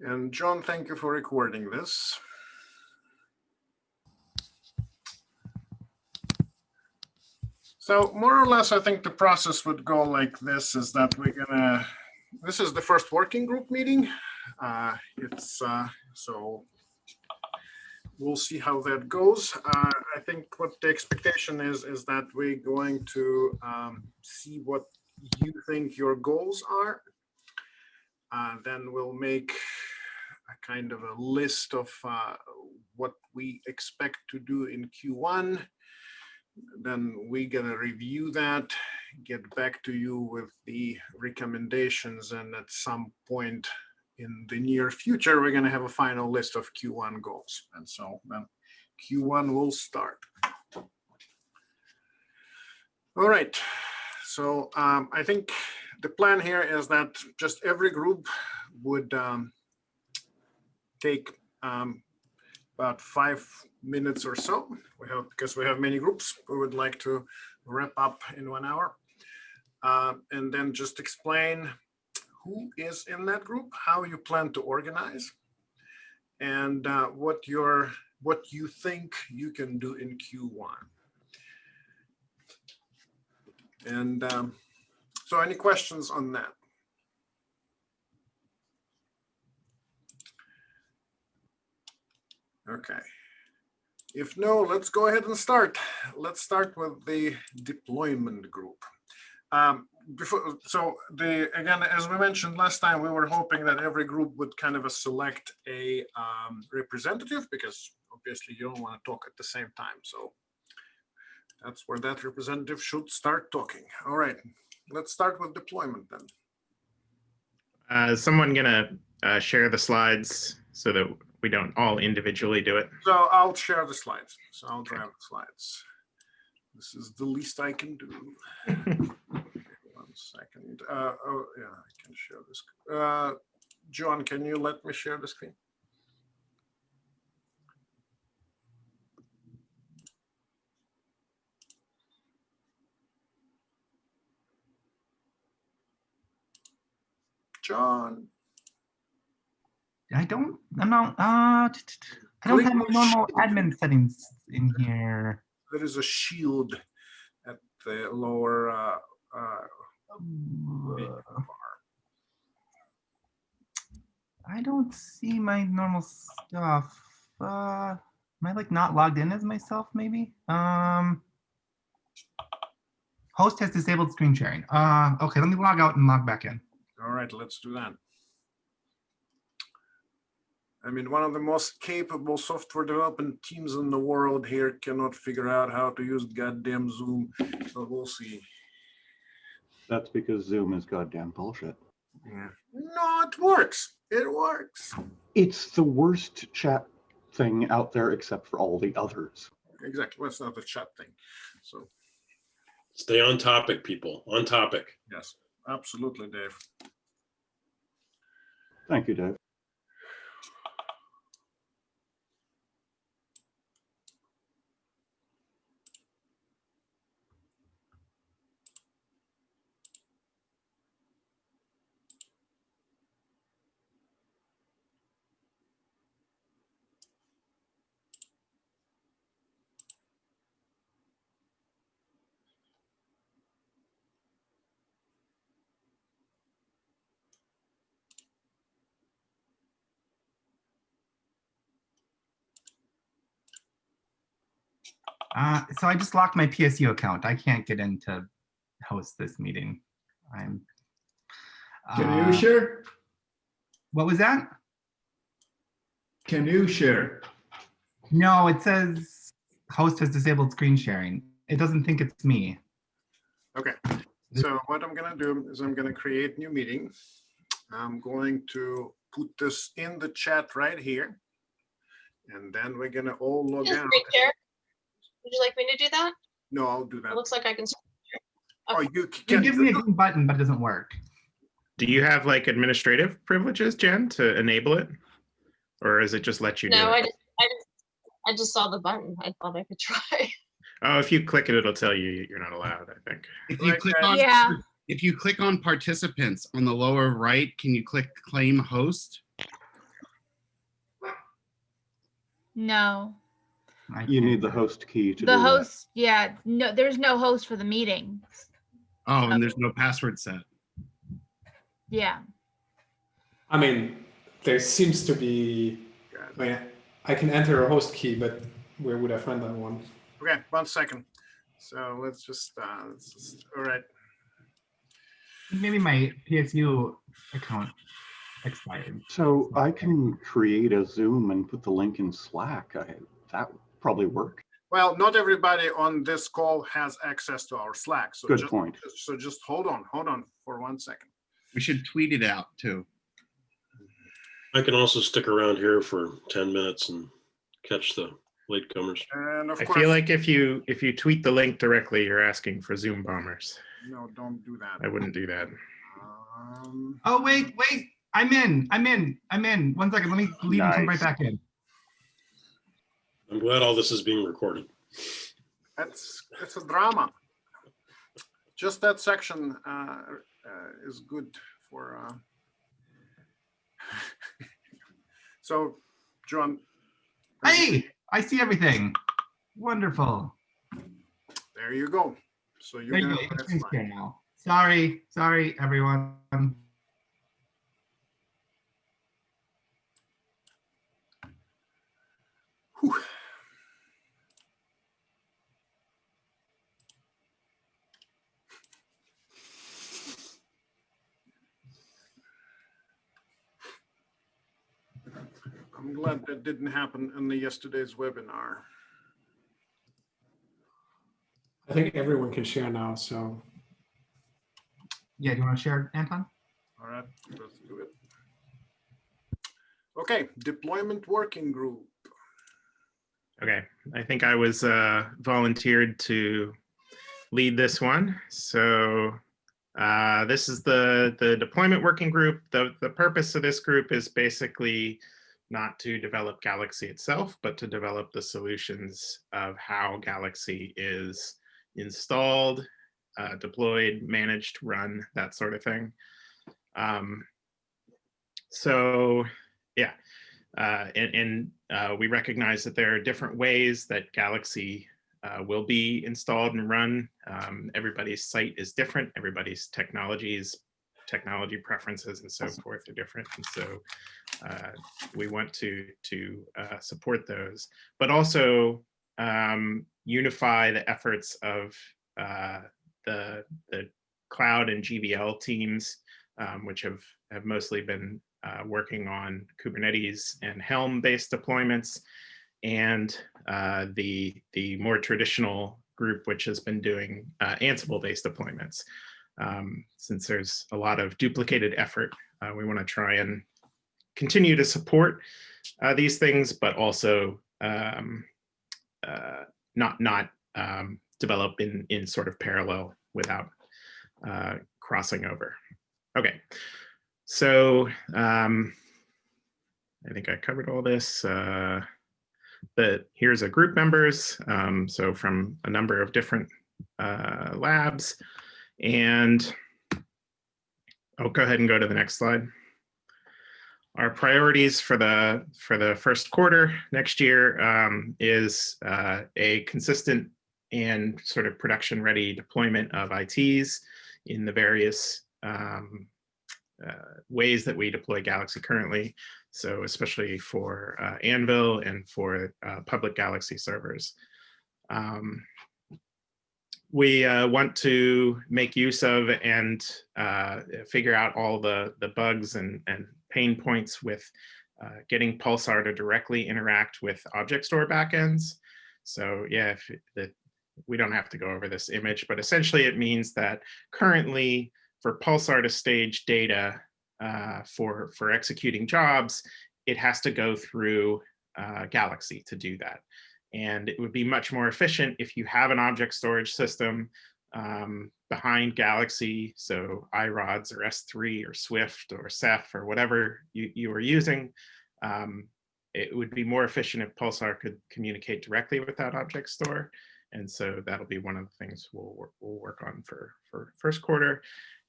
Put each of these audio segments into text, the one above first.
And John, thank you for recording this. So more or less, I think the process would go like this is that we're gonna, this is the first working group meeting. Uh, It's uh, so we'll see how that goes. Uh, I think what the expectation is, is that we're going to um, see what you think your goals are. Uh, Then we'll make kind of a list of uh, what we expect to do in Q1. Then we're gonna review that, get back to you with the recommendations, and at some point in the near future, we're gonna have a final list of Q1 goals. And so then Q1 will start. All right, so um, I think the plan here is that just every group would um, take um, about five minutes or so. We have, because we have many groups, we would like to wrap up in one hour. Uh, and then just explain who is in that group, how you plan to organize, and uh, what your what you think you can do in Q1. And um, so any questions on that? Okay. If no, let's go ahead and start. Let's start with the deployment group. Um, before, so the again, as we mentioned last time, we were hoping that every group would kind of a select a um, representative because obviously you don't want to talk at the same time. So that's where that representative should start talking. All right, let's start with deployment then. Uh, is someone gonna uh, share the slides so that we don't all individually do it? So I'll share the slides. So I'll drive the slides. This is the least I can do. One second. Uh, oh, yeah, I can share this. Uh, John, can you let me share the screen? John, I don't, I'm not, uh, I don't have my normal admin settings in here. there is a shield at the lower uh, uh, Uh, bar. I don't see my normal stuff. Uh, am I like not logged in as myself maybe? Um, host has disabled screen sharing. Uh, okay, let me log out and log back in. All right, let's do that. I mean, one of the most capable software development teams in the world here cannot figure out how to use goddamn Zoom, so we'll see. That's because Zoom is goddamn bullshit. Yeah. No, it works. It works. It's the worst chat thing out there except for all the others. Exactly. Well, it's not the chat thing. So, Stay on topic, people, on topic. yes, absolutely, Dave. Thank you, Dave. Uh, so I just locked my PSU account. I can't get in to host this meeting. I'm. Can uh, you share? What was that? Can you share? No, it says host has disabled screen sharing. It doesn't think it's me. Okay, so what I'm gonna do is I'm gonna create new meeting. I'm going to put this in the chat right here. And then we're gonna all log Just out. screen share. Would you like me to do that? No, I'll do that. It looks like I can. Oh, you It can. give me a green button, but it doesn't work. Do you have like administrative privileges, Jen, to enable it? Or is it just let you do No, I just, I just, I just saw the button. I thought I could try. Oh, if you click it, it'll tell you you're not allowed, I think. If you click on, Yeah. if you click on participants on the lower right, can you click claim host? No, I You need the host key to do the that. host, yeah, no, there's no host for the meeting. Oh, and there's no password set. Yeah, I mean, there seems to be, I mean, I can enter a host key, but where would I find that one? Okay, one second. So let's just, uh, let's just, all right. Maybe my PSU account expired. So I can create a Zoom and put the link in Slack. I, that would probably work. Well, not everybody on this call has access to our Slack. So Good just, point. So just hold on, hold on for one second. We should tweet it out too. I can also stick around here for 10 minutes and catch the latecomers. And of I course, feel like if you if you tweet the link directly, you're asking for Zoom bombers. no, don't do that. I wouldn't do that. Um, Oh, wait, wait. I'm in. I'm in. I'm in. One second. Let me leave and come right back in. I'm glad all this is being recorded. That's, it's a drama. Just that section uh, uh, is good for. uh, So, John. Hey, I see everything. Wonderful. There you go. So you're you gonna. go. You can that's screen now. Sorry, sorry, everyone. Whew. I'm glad that didn't happen in the yesterday's webinar. I think everyone can share now, so Yeah, do you want to share, Anton? All right, let's do it. Okay, deployment working group. Okay, I think I was uh, volunteered to lead this one. So uh, this is the the deployment working group. The the purpose of this group is basically not to develop Galaxy itself, but to develop the solutions of how Galaxy is installed, uh, deployed, managed, run, that sort of thing. Um, so yeah, uh, and, and uh, we recognize that there are different ways that Galaxy uh, will be installed and run. Um, everybody's site is different. Everybody's technologies, technology preferences, and so forth are different. And so uh, we want to to uh, support those, but also um, unify the efforts of uh, the the cloud and GVL teams, um, which have have mostly been uh, working on Kubernetes and Helm-based deployments, and uh, the the more traditional group, which has been doing uh, Ansible-based deployments. Um, since there's a lot of duplicated effort, uh, we want to try and continue to support uh, these things, but also um, uh, not not um, develop in in sort of parallel without uh, crossing over. Okay, so um, I think I covered all this. Uh, but here's a group members, um, so from a number of different uh, labs, and I'll go ahead and go to the next slide. Our priorities for the for the first quarter next year um, is uh, a consistent and sort of production ready deployment of ITs in the various um, uh, ways that we deploy Galaxy currently. So especially for uh, Anvil and for uh, public Galaxy servers. Um, we uh, want to make use of and uh, figure out all the, the bugs and, and pain points with uh, getting Pulsar to directly interact with object store backends. So yeah, the, we don't have to go over this image, but essentially it means that currently for Pulsar to stage data uh, for, for executing jobs, it has to go through uh, Galaxy to do that. And it would be much more efficient if you have an object storage system um, behind Galaxy, so iRODS or S3 or Swift or Ceph or whatever you, you are using. Um, it would be more efficient if Pulsar could communicate directly with that object store. And so that'll be one of the things we'll, work- we'll work on for, for first quarter.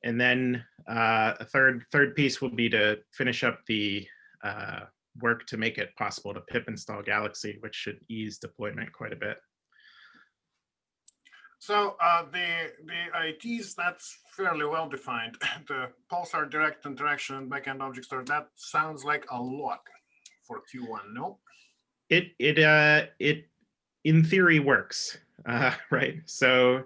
And then uh, a third third piece will be to finish up the uh, work to make it possible to pip install Galaxy, which should ease deployment quite a bit. So uh, the the ITs that's fairly well defined. The Pulsar direct interaction backend object store that sounds like a lot for Q1. No. It it uh it in theory works, uh, right? So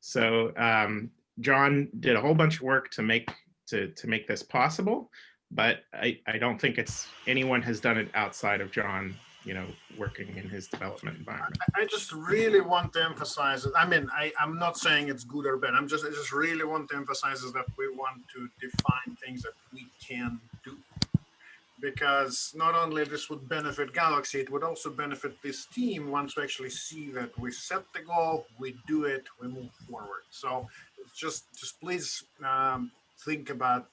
so um, John did a whole bunch of work to make to to make this possible, but I I don't think it's anyone has done it outside of John, you know, working in his development environment. I just really want to emphasize it. I mean, I, I'm not saying it's good or bad. I'm just, I just really want to emphasize is that we want to define things that we can do. Because not only this would benefit Galaxy, it would also benefit this team once we actually see that we set the goal, we do it, we move forward. So just, just please um, think about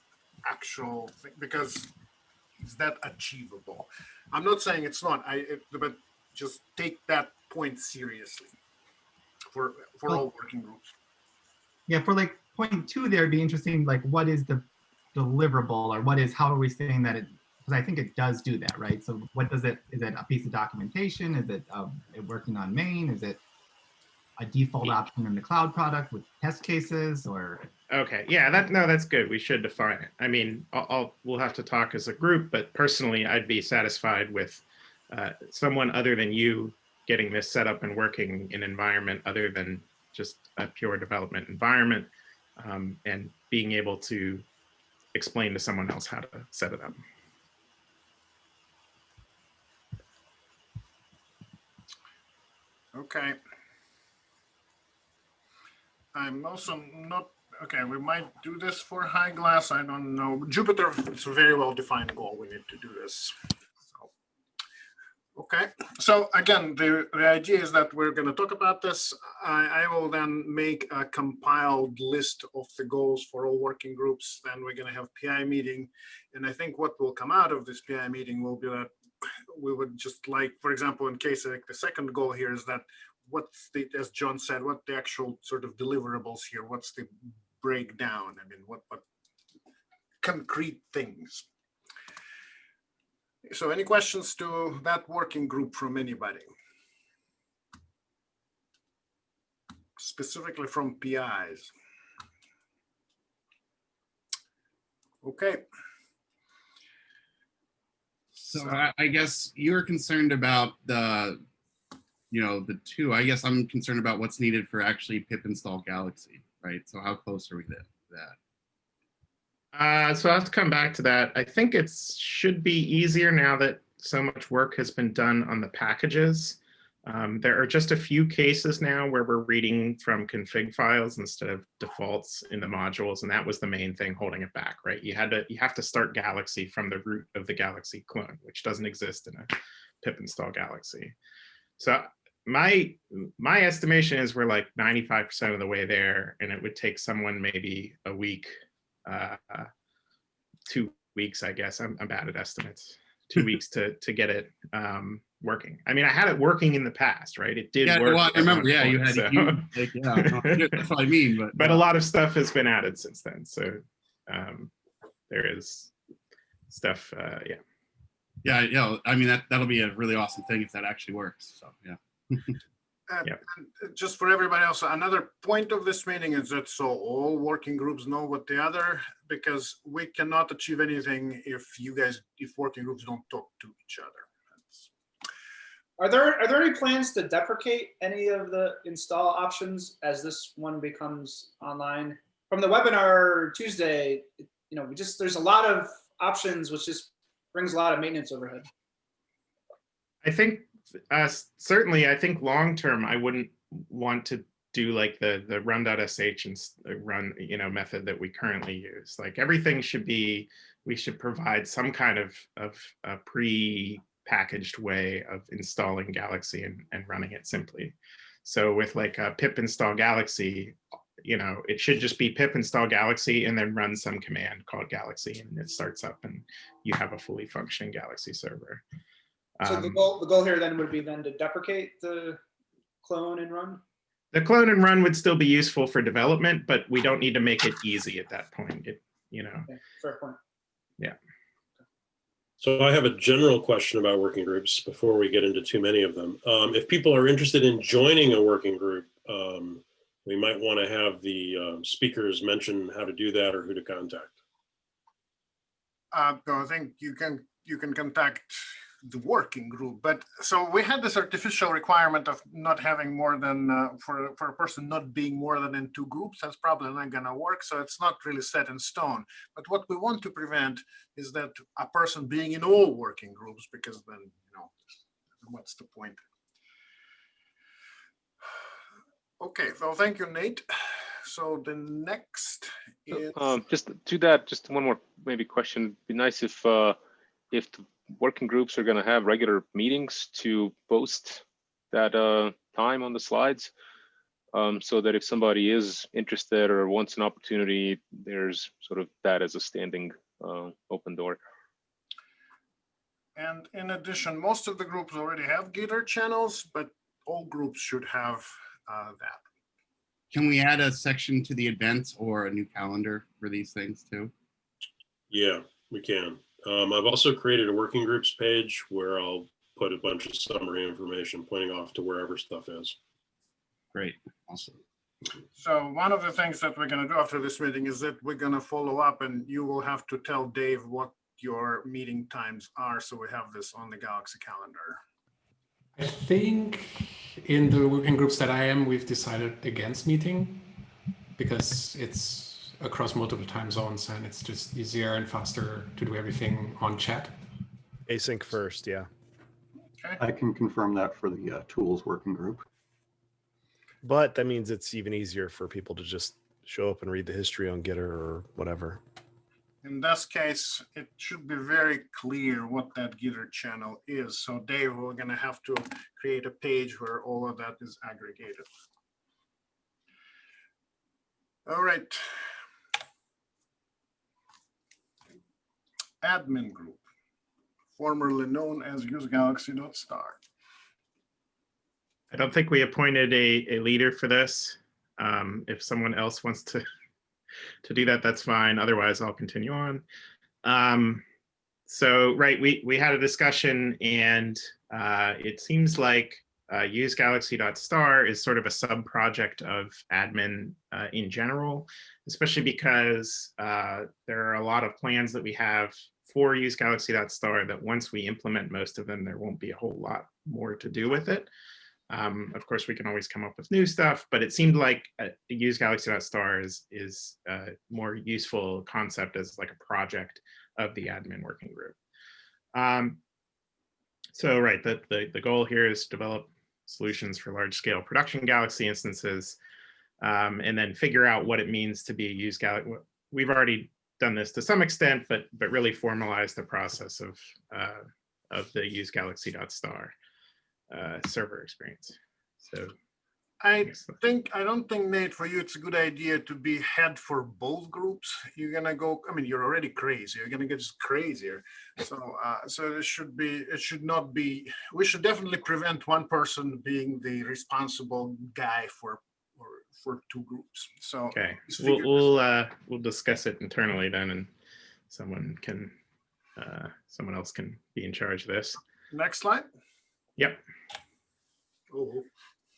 actual, thing because is that achievable? I'm not saying it's not, I, it- but just take that point seriously for, for Well- all working groups. Yeah, for like point two there, it'd be interesting, like what is the deliverable or what is, how are we saying that it, because I think it does do that, right? So what does it, is it a piece of documentation? Is it, um, it working on main? Is it a default option in the cloud product with test cases or? Okay, yeah, that no, that's good. We should define it. I mean, I'll, I'll we'll have to talk as a group, but personally, I'd be satisfied with uh, someone other than you getting this set up and working in environment other than just a pure development environment, um, and being able to explain to someone else how to set it up. Okay. I'm also not, okay, we might do this for high glass. I don't know. Jupiter, it's a very well defined goal. We need to do this. So, Okay, so again, the, the idea is that we're going to talk about this. I, I will then make a compiled list of the goals for all working groups. Then we're going to have PI meeting. And I think what will come out of this PI meeting will be that we would just like, for example, in case like the second goal here is that what's the, as John said, what the actual sort of deliverables here? What's the breakdown? I mean, what, what concrete things? So any questions to that working group from anybody? Specifically from PIs? Okay. So I, I guess you're concerned about the, you know, the two. I guess I'm concerned about what's needed for actually pip install Galaxy, right? So how close are we to that? Uh, so I'll have to come back to that. I think it should be easier now that so much work has been done on the packages. Um, there are just a few cases now where we're reading from config files instead of defaults in the modules, and that was the main thing holding it back, right? You had to you have to start Galaxy from the root of the Galaxy clone, which doesn't exist in a pip install Galaxy. So my my estimation is we're like 95% of the way there, and it would take someone maybe a week uh, two weeks, I guess. I'm, I'm bad at estimates. Two weeks to to get it um, working. I mean, I had it working in the past, right? It did Yeah, work. well, I remember, yeah, you had, so- like, yeah, that's what I mean, but. but a lot of stuff has been added since then. So um, there is stuff. Uh, yeah. Yeah, yeah, I mean, that, that'll be a really awesome thing if that actually works, so, yeah. Uh, Yep. and Just for everybody else, another point of this meeting is that so all working groups know what the other, because we cannot achieve anything if you guys, if working groups don't talk to each other. That's- Are there are there any plans to deprecate any of the install options as this one becomes online? From the webinar Tuesday, you know, we just there's a lot of options, which just brings a lot of maintenance overhead. I think uh, certainly, I think long term, I wouldn't want to do like the the run.sh and uh, run you know method that we currently use. Like everything should be, we should provide some kind of of a pre-packaged way of installing Galaxy and and running it simply. So with like a pip install Galaxy, you know, it should just be pip install Galaxy and then run some command called Galaxy and it starts up and you have a fully functioning Galaxy server. So the Um, goal the goal here then would be then to deprecate the clone and run. The clone and run would still be useful for development, but we don't need to make it easy at that point. It, you know, Okay, fair point. Yeah. So I have a general question about working groups before we get into too many of them. Um, if people are interested in joining a working group, um, we might want to have the um, speakers mention how to do that or who to contact. Uh, so I think you can, you can contact the working group, but so we had this artificial requirement of not having more than, uh, for, for a person not being more than in two groups, that's probably not gonna work, so it's not really set in stone. But what we want to prevent is that a person being in all working groups, because then, you know, what's the point? Okay, so thank you, Nate. So the next is. Um, just to that, just one more maybe question. Be nice if uh, if the working groups are going to have regular meetings to post that uh, time on the slides, um, so that if somebody is interested or wants an opportunity, there's sort of that as a standing uh, open door. And in addition, most of the groups already have Gitter channels, but all groups should have uh, that. Can we add a section to the events or a new calendar for these things too? Yeah, we can. Um, I've also created a working groups page where I'll put a bunch of summary information pointing off to wherever stuff is. Great, awesome. So one of the things that we're gonna do after this meeting is that we're gonna follow up and you will have to tell Dave what your meeting times are, so we have this on the Galaxy calendar. I think in the working groups that I am, we've decided against meeting because it's across multiple time zones and it's just easier and faster to do everything on chat. Async first, yeah. I can confirm that for the uh, tools working group. But that means it's even easier for people to just show up and read the history on Gitter or whatever. In this case, it should be very clear what that Gitter channel is. So Dave, we're gonna have to create a page where all of that is aggregated. All right. Admin group, formerly known as usegalaxy.star. I don't think we appointed a, a leader for this. Um, if someone else wants to, to do that, that's fine. Otherwise, I'll continue on. Um, so, right, we, we had a discussion and uh, it seems like uh, usegalaxy.star is sort of a sub-project of admin uh, in general, especially because uh, there are a lot of plans that we have for use usegalaxy.star that once we implement most of them, there won't be a whole lot more to do with it. Um, of course, we can always come up with new stuff, but it seemed like uh, use galaxy.star is, is a more useful concept as like a project of the admin working group. Um, so right, the, the, the goal here is to develop solutions for large scale production Galaxy instances um, and then figure out what it means to be a use Galaxy. We've already done this to some extent, but, but really formalize the process of, uh, of the use galaxy.star uh, server experience. So I think, I don't think Nate, for you, it's a good idea to be head for both groups. You're gonna go, I mean, you're already crazy. You're gonna get just crazier. So, uh, so it should be, it should not be, we should definitely prevent one person being the responsible guy for, for, two groups. So. Okay, let's we'll, we'll, uh, we'll discuss it internally then and someone can, uh, someone else can be in charge of this. Next slide. Yep. Oh,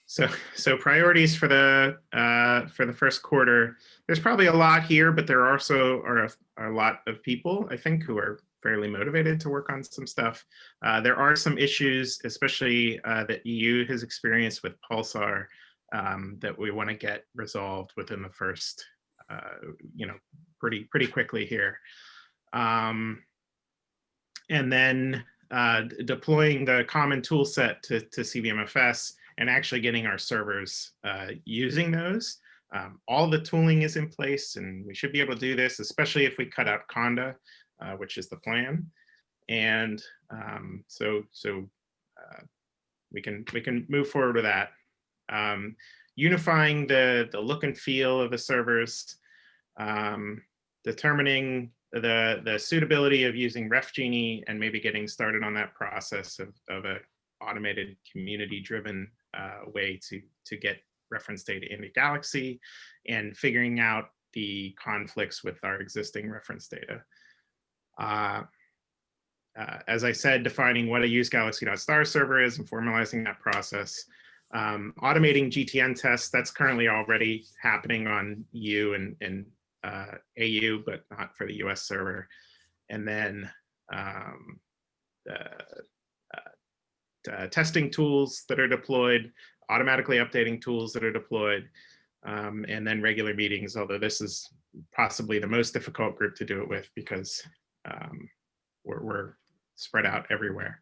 So, so priorities for the uh, for the first quarter. There's probably a lot here, but there also are a, are a lot of people I think who are fairly motivated to work on some stuff. Uh, there are some issues, especially uh, that EU has experienced with Pulsar, um, that we want to get resolved within the first, uh, you know, pretty pretty quickly here. Um, and then uh, deploying the common tool set to, to CVMFS and actually getting our servers uh, using those. Um, all the tooling is in place and we should be able to do this, especially if we cut out Conda, uh, which is the plan. And um, so, so uh, we can we can move forward with that. Um, unifying the, the look and feel of the servers, um, determining the, the suitability of using RefGenie and maybe getting started on that process of, of a automated community driven uh, way to, to get reference data into Galaxy and figuring out the conflicts with our existing reference data. Uh, uh, as I said, defining what a use galaxy.star server is and formalizing that process. Um, automating GTN tests, that's currently already happening on EU and, and uh, AU, but not for the US server. And then um, uh, uh, uh, testing tools that are deployed, automatically updating tools that are deployed, um, and then regular meetings, although this is possibly the most difficult group to do it with because um, we're, we're spread out everywhere.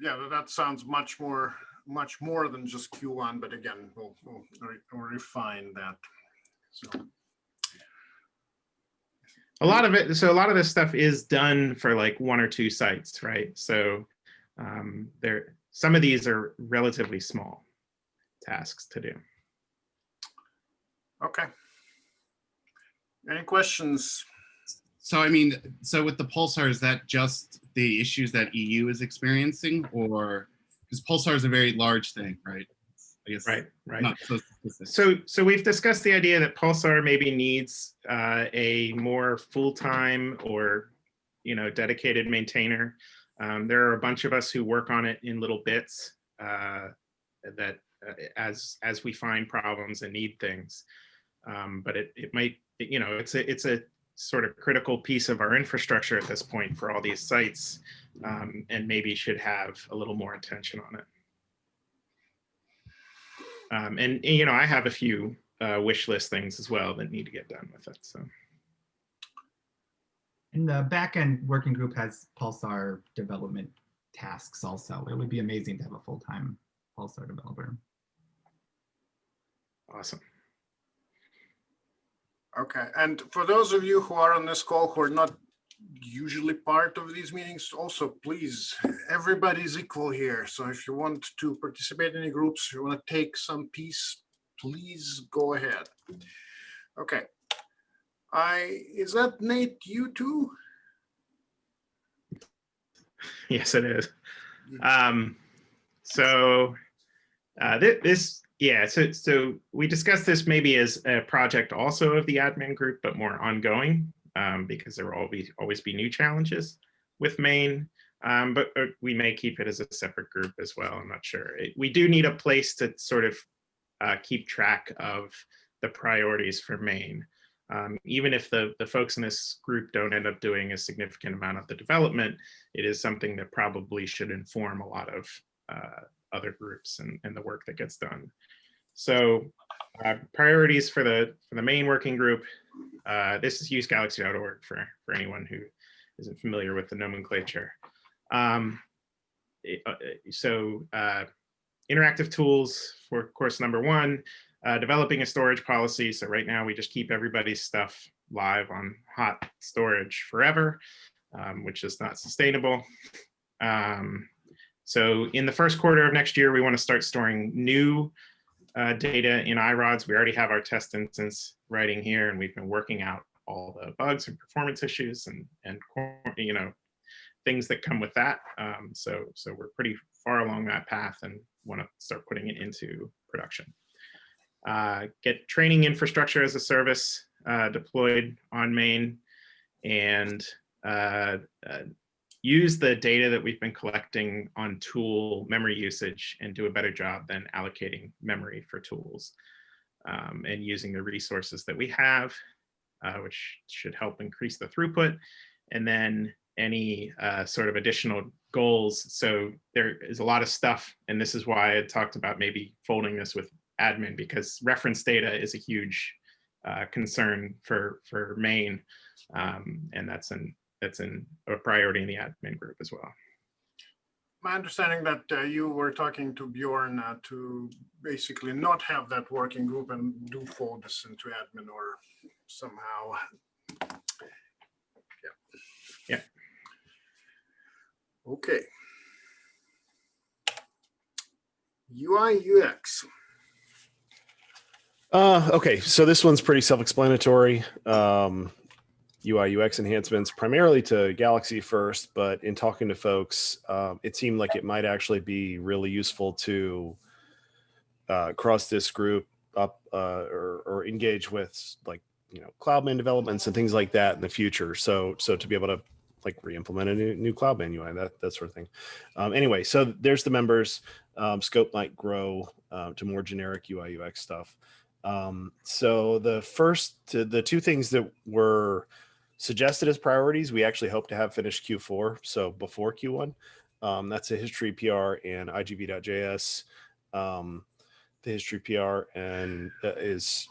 Yeah, that sounds much more, much more than just Q1, but again, we'll, we'll re- refine that. So, a lot of it so a lot of this stuff is done for like one or two sites right so um there some of these are relatively small tasks to do okay. Any questions? So I mean, so with the pulsar, is that just the issues that EU is experiencing, or because pulsar is a very large thing, right? I guess right right. not so so so we've discussed the idea that pulsar maybe needs uh, a more full-time or you know dedicated maintainer. Um, there are a bunch of us who work on it in little bits uh, that uh, as as we find problems and need things. Um, but it it might you know it's a it's a sort of critical piece of our infrastructure at this point for all these sites um, and maybe should have a little more attention on it um, and, and, you know, I have a few uh, wish list things as well that need to get done with it. So And the backend working group has Pulsar development tasks also. It would be amazing to have a full-time Pulsar developer. awesome. Okay, and for those of you who are on this call who are not usually part of these meetings, also please, everybody's equal here. So if you want to participate in any groups, you want to take some piece, please go ahead. Okay. I, is that Nate, you too? Yes, it is. Um, so uh, thi- this, yeah, so so we discussed this maybe as a project also of the admin group, but more ongoing um, because there will always always be new challenges with Main. Um, but, we may keep it as a separate group as well. I'm not sure. It- we do need a place to sort of uh, keep track of the priorities for Main. Um, even if the, the folks in this group don't end up doing a significant amount of the development, it is something that probably should inform a lot of uh, other groups and, and the work that gets done. So uh, priorities for the for the main working group. Uh, this is usegalaxy.org for for anyone who isn't familiar with the nomenclature. Um, uh, so uh, interactive tools for course number one, uh, developing a storage policy. So right now we just keep everybody's stuff live on hot storage forever, um, which is not sustainable. Um, so in the first quarter of next year, we want to start storing new uh, data in iRODS. We already have our test instance writing here, and we've been working out all the bugs and performance issues and and you know things that come with that. Um, so so we're pretty far along that path and want to start putting it into production. Uh, get training infrastructure as a service uh, deployed on main and uh, uh, use the data that we've been collecting on tool memory usage and do a better job than allocating memory for tools um, and using the resources that we have, uh, which should help increase the throughput. And then any uh, sort of additional goals. So there is a lot of stuff, and this is why I talked about maybe folding this with admin because reference data is a huge uh, concern for for Main, um, and that's an that's an, a priority in the admin group as well. My understanding that uh, you were talking to Bjorn uh, to basically not have that working group and do fold this into admin or somehow. Yeah. Yeah. Okay. UI UX. Uh, okay, so this one's pretty self-explanatory. Um, UI UX enhancements primarily to Galaxy first, but in talking to folks, um, it seemed like it might actually be really useful to uh, cross this group up uh, or, or engage with like you know, Cloudman developments and things like that in the future. So, so to be able to like re-implement a new, new Cloudman UI, that, that sort of thing. Um, anyway, so there's the members. Um, scope might grow uh, to more generic UI UX stuff. Um, so the first, the two things that were suggested as priorities, we actually hope to have finished Q4, so before Q1. Um, that's a history PR and IGV.js. Um, the history PR and uh, is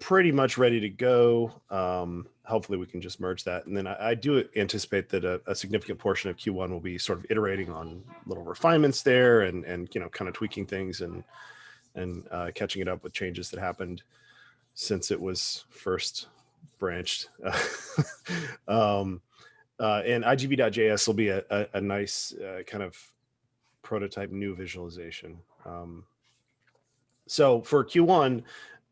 pretty much ready to go. Um, hopefully we can just merge that. And then I, I do anticipate that a, a, significant portion of Q1 will be sort of iterating on little refinements there and, and you know, kind of tweaking things and, and uh, catching it up with changes that happened since it was first branched. um, uh, and IGV.js will be a, a, a nice uh, kind of prototype new visualization. Um, so for Q1,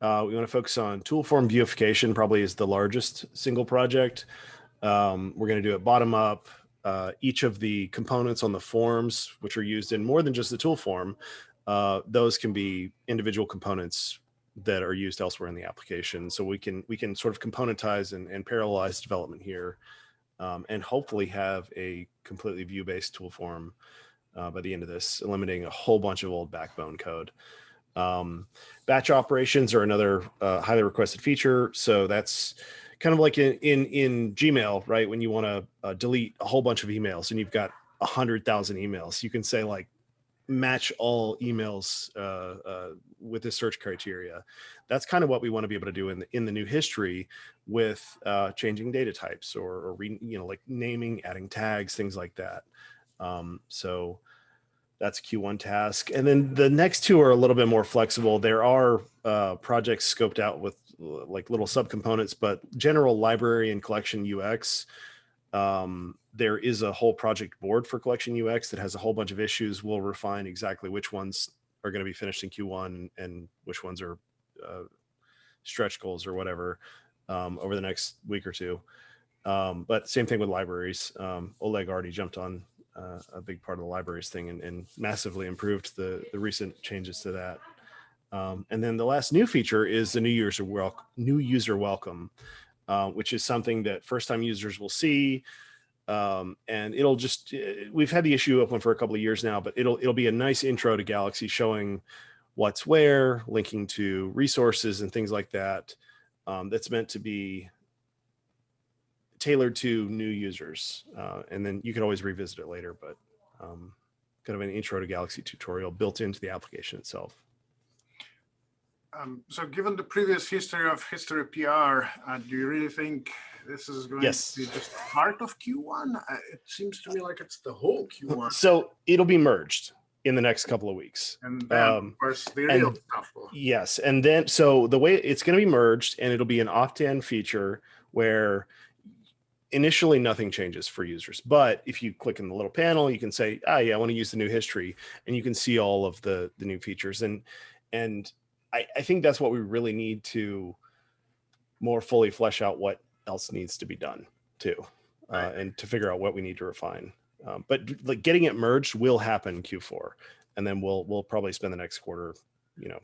uh, we want to focus on tool form Vueification, probably is the largest single project. Um, we're going to do it bottom up. Uh, each of the components on the forms, which are used in more than just the tool form, uh, those can be individual components that are used elsewhere in the application. So we can we can sort of componentize and, and parallelize development here, um, and hopefully have a completely Vue-based tool form uh, by the end of this, eliminating a whole bunch of old backbone code. Um, batch operations are another uh, highly requested feature. So that's kind of like in, in, in Gmail, right? When you want to uh, delete a whole bunch of emails and you've got a hundred thousand emails, you can say like match all emails uh, uh, with this search criteria. That's kind of what we want to be able to do in the, in the new history with uh, changing data types or, or re, you know, like naming, adding tags, things like that. Um, so that's Q1 task. And then the next two are a little bit more flexible. There are uh, projects scoped out with like little subcomponents, but general library and collection UX, um, there is a whole project board for collection UX that has a whole bunch of issues. We'll refine exactly which ones are going to be finished in Q1 and which ones are uh, stretch goals or whatever um, over the next week or two. Um, but same thing with libraries. Um, Oleg already jumped on uh, a big part of the libraries thing and, and massively improved the, the recent changes to that. Um, and then the last new feature is the new user welcome, new user welcome, uh, which is something that first time users will see. Um, and it'll just, uh, we've had the issue open for a couple of years now, but it'll, it'll be a nice intro to Galaxy showing what's where, linking to resources and things like that. Um, that's meant to be tailored to new users. Uh, and then you can always revisit it later, but um, kind of an intro to Galaxy tutorial built into the application itself. Um, so given the previous history of history PR, uh, do you really think this is going yes. to be just part of Q1? Uh, it seems to me like it's the whole Q1. So it'll be merged in the next couple of weeks. And then, um, of course, the real and, stuff will. Yes. And then, so the way it's going to be merged and it'll be an opt-in feature where initially nothing changes for users. But if you click in the little panel, you can say, ah, yeah, I want to use the new history and you can see all of the, the new features. And, and I, I think that's what we really need to more fully flesh out what else needs to be done too, uh, and to figure out what we need to refine. Um, but like getting it merged will happen Q4, and then we'll we'll probably spend the next quarter, you know,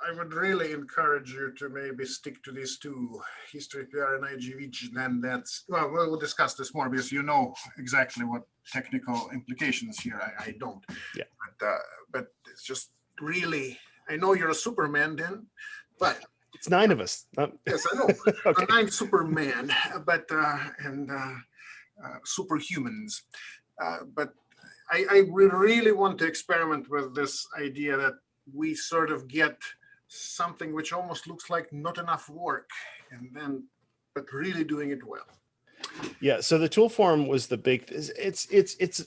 I would really encourage you to maybe stick to these two, history PR and IGV, then that's, well, we'll discuss this more because you know exactly what technical implications here, I, I don't. Yeah. But, uh, but it's just really, I know you're a Superman then, but. It's nine of us. Not... Yes, I know, okay. nine Superman, but, uh, and uh, uh, superhumans. Uh, but I, I really want to experiment with this idea that we sort of get something which almost looks like not enough work and then but really doing it well yeah so the tool form was the big it's it's it's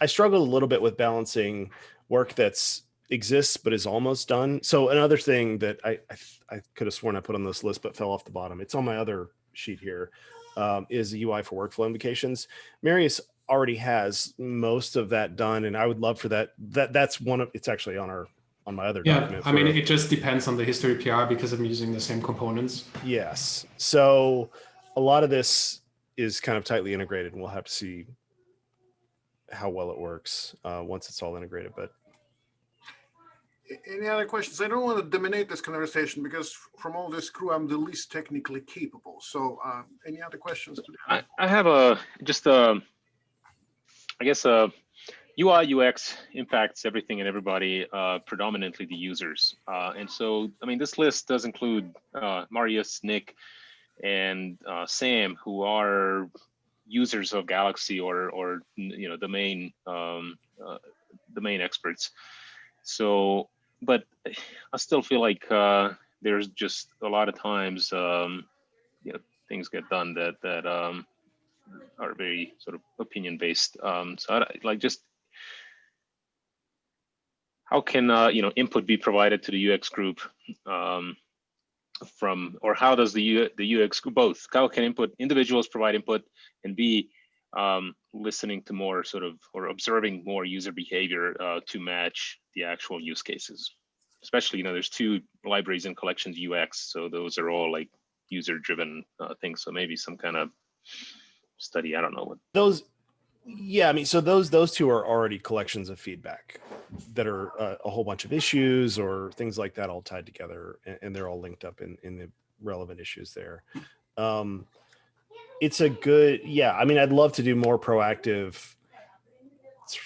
i struggled a little bit with balancing work that's exists but is almost done so another thing that i i, I could have sworn i put on this list but fell off the bottom it's on my other sheet here um, is the ui for workflow invocations marius already has most of that done and i would love for that that that's one of it's actually on our on my other yeah, document. I mean, it just depends on the history PR because I'm using the same components. Yes. So a lot of this is kind of tightly integrated and we'll have to see how well it works uh, once it's all integrated. But Any other questions? I don't want to dominate this conversation because from all this crew, I'm the least technically capable. So uh, any other questions? I, I have a, just a, I guess a UI UX impacts everything and everybody, uh, predominantly the users. Uh, and so, I mean, this list does include uh, Marius, Nick, and uh, Sam, who are users of Galaxy or, or you know, the main, um, uh, the main experts. So, but I still feel like uh, there's just a lot of times, um, you know, things get done that that um, are very sort of opinion based. Um, so, I, like, just how can uh, you know input be provided to the UX group um, from, or how does the U, the UX group both? How can input individuals provide input and be um, listening to more sort of or observing more user behavior uh, to match the actual use cases? Especially, you know, there's two libraries and collections UX, so those are all like user-driven uh, things. So maybe some kind of study. I don't know what. Those, yeah, I mean, so those those two are already collections of feedback that are uh, a whole bunch of issues or things like that all tied together, and, and they're all linked up in in the relevant issues there. Um, it's a good, yeah. I mean, I'd love to do more proactive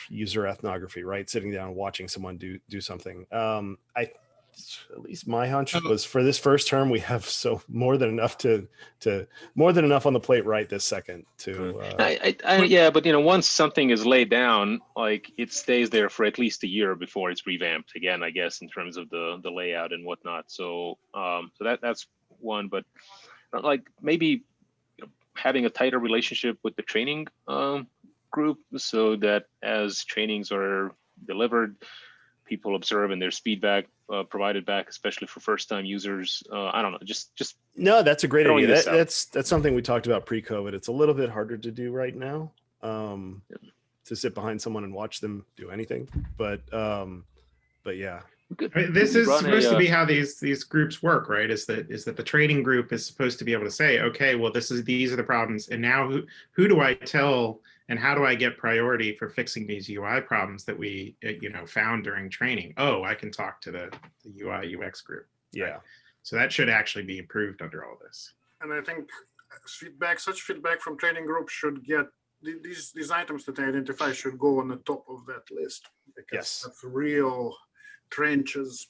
user ethnography, right? Sitting down, and watching someone do do something. Um, I at least my hunch was for this first term we have so more than enough to to more than enough on the plate right this second to uh, I, I, I, yeah, but you know, once something is laid down, like it stays there for at least a year before it's revamped again. I guess in terms of the the layout and whatnot. So, um, so that that's one. But like maybe you know, having a tighter relationship with the training um, group, so that as trainings are delivered, people observe and there's feedback uh, provided back, especially for first-time users. Uh, I don't know, just just no that's a great idea. that, that's that's something we talked about pre-covid. It's a little bit harder to do right now um to sit behind someone and watch them do anything but um but yeah I mean, This is run a, supposed to uh, be how these these groups work, right? Is that is that the training group is supposed to be able to say, okay, well, this is these are the problems, and now who who do I tell, and how do I get priority for fixing these UI problems that we uh, you know found during training? Oh, I can talk to the, the UI UX group. yeah So that should actually be improved under all this. And I think feedback, such feedback from training groups should get, these, these items that I identify should go on the top of that list. Because Yes. that's real trenches.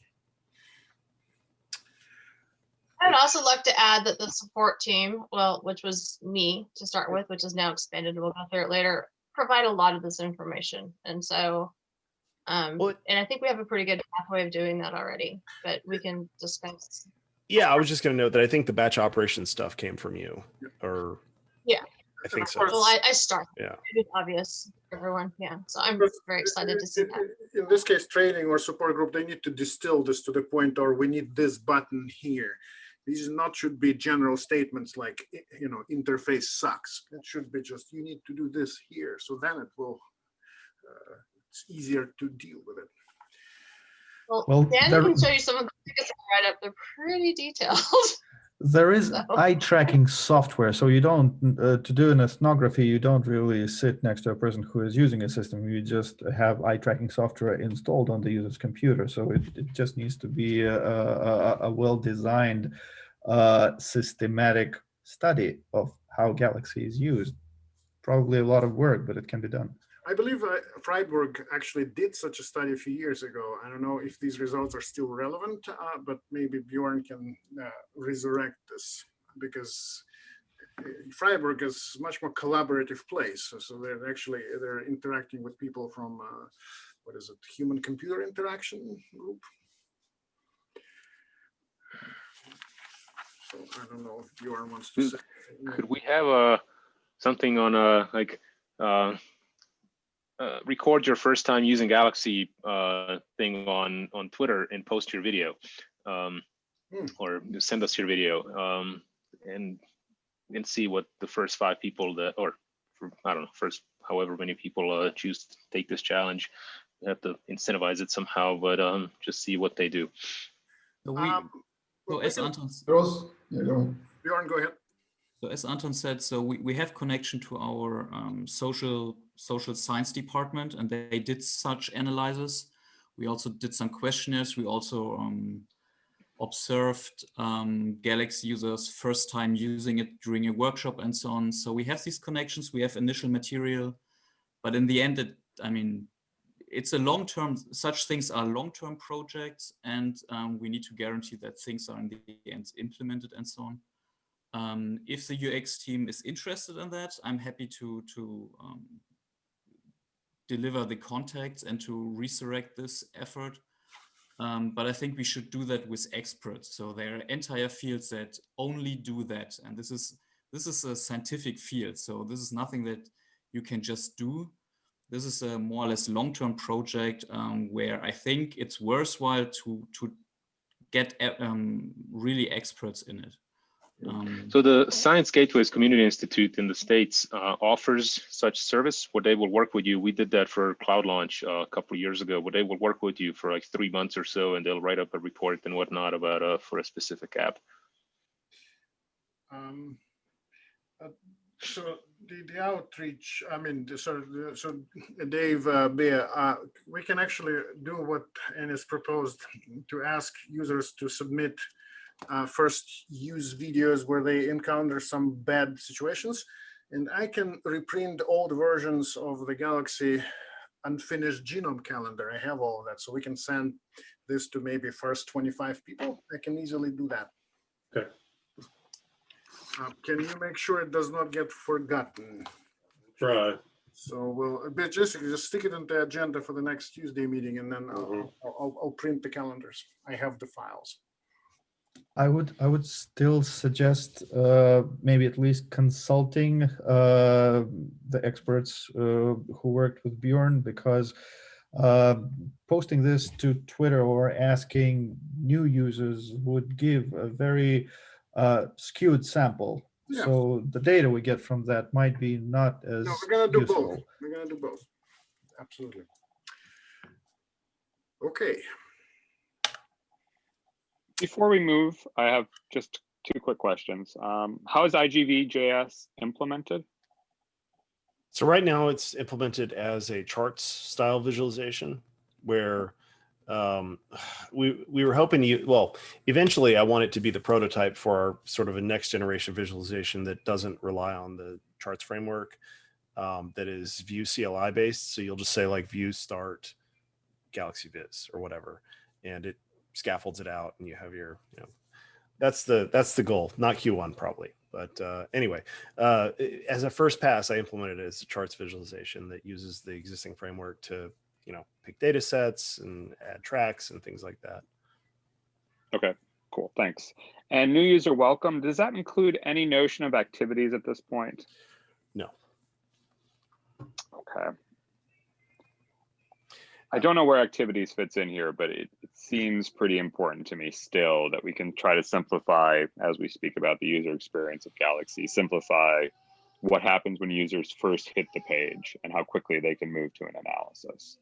I'd also like to add that the support team, well, which was me to start with, which is now expanded, we'll go through it later, provide a lot of this information. And so, um, Well, and I think we have a pretty good pathway of doing that already, but we can discuss. yeah i was just going to note that i think the batch operation stuff came from you or Yeah. I think so Well, I, I start. Yeah. It's obvious, everyone, yeah. So I'm But very excited to see in- that. in- In this case, training or support group, they need to distill this to the point, or we need this button here. These not should be general statements like, you know, interface sucks. It should be just, you need to do this here. So then it will, uh, it's easier to deal with it. Well, Well, Dan there- can show you some of the tickets I write up. They're pretty detailed. There is So- eye tracking software, so you don't, uh, to do an ethnography, you don't really sit next to a person who is using a system. You just have eye tracking software installed on the user's computer. So it, it just needs to be a, a, a- a well-designed, uh, systematic study of how Galaxy is used. Probably a lot of work, but it can be done. I believe uh, Freiburg actually did such a study a few years ago. I don't know if these results are still relevant, uh, but maybe Bjorn can uh, resurrect this because uh, Freiburg is a much more collaborative place. So- So they're actually, they're interacting with people from, uh, what is it, human computer interaction group? So I don't know if Bjorn wants to say. Could we have uh, something on a like uh, record your first time using Galaxy uh, thing on on Twitter and post your video, um, Hmm. or send us your video um, and and see what the first five people that or for, I don't know first however many people uh, choose to take this challenge. We have to incentivize it somehow, but um, just see what they do. So we, Um, so as Anton, s- Rose, yeah, go. Bjorn, go ahead. so as Anton said, so we, we have connection to our um, social social science department, and they did such analyses. We also did some questionnaires. We also um, observed um, Galaxy users first time using it during a workshop and so on. So we have these connections, we have initial material, but in the end, it, I mean, it's a long-term, such things are long-term projects and um, we need to guarantee that things are in the end implemented and so on. Um, if the UX team is interested in that, I'm happy to, to um, deliver the contacts and to resurrect this effort. Um, but I think we should do that with experts. So there are entire fields that only do that. And this is, this is a scientific field. So this is nothing that you can just do. This is a more or less long-term project um, where I think it's worthwhile to, to get um, really experts in it. Um, So the Science Gateways Community Institute in the States uh, offers such service where they will work with you. We did that for CloudLaunch uh, a couple of years ago, where they will work with you for like three months or so, and they'll write up a report and whatnot about uh, for a specific app. Um, uh, So the, the outreach, I mean, the- so, the- so Dave, uh, Bea, uh, we can actually do what Ann is proposed to ask users to submit uh, first use videos where they encounter some bad situations. And I can reprint old versions of the Galaxy unfinished genome calendar. I have all of that. So we can send this to maybe first 25 people. I can easily do that. Okay. Uh, Can you make sure it does not get forgotten? Try. So we'll, but just, just stick it in the agenda for the next Tuesday meeting and then I'll, Mhm. I'll, I'll- I'll print the calendars. I have the files. I would I would still suggest uh, maybe at least consulting uh, the experts uh, who worked with Bjorn because uh, posting this to Twitter or asking new users would give a very uh, skewed sample. Yeah. So the data we get from that might be not as No, we're gonna do both. We're gonna do both. Absolutely. Okay, Before we move, I have just two quick questions. Um, how is IGV.js implemented? So right now it's implemented as a charts style visualization where um, we, we were hoping you, well, eventually I want it to be the prototype for our sort of a next generation visualization that doesn't rely on the charts framework um, that is Vue CLI based. So you'll just say like view start Galaxy Viz or whatever, and it scaffolds it out and you have your, you know, that's the, that's the goal, not Q1 probably. But uh, anyway, uh, as a first pass, I implemented it as a charts visualization that uses the existing framework to, you know, pick data sets and add tracks and things like that. Okay, cool, thanks. And new user welcome, does that include any notion of activities at this point? No. Okay. I don't know where activities fits in here, but it, it seems pretty important to me still that we can try to simplify as we speak about the user experience of Galaxy, simplify what happens when users first hit the page and how quickly they can move to an analysis.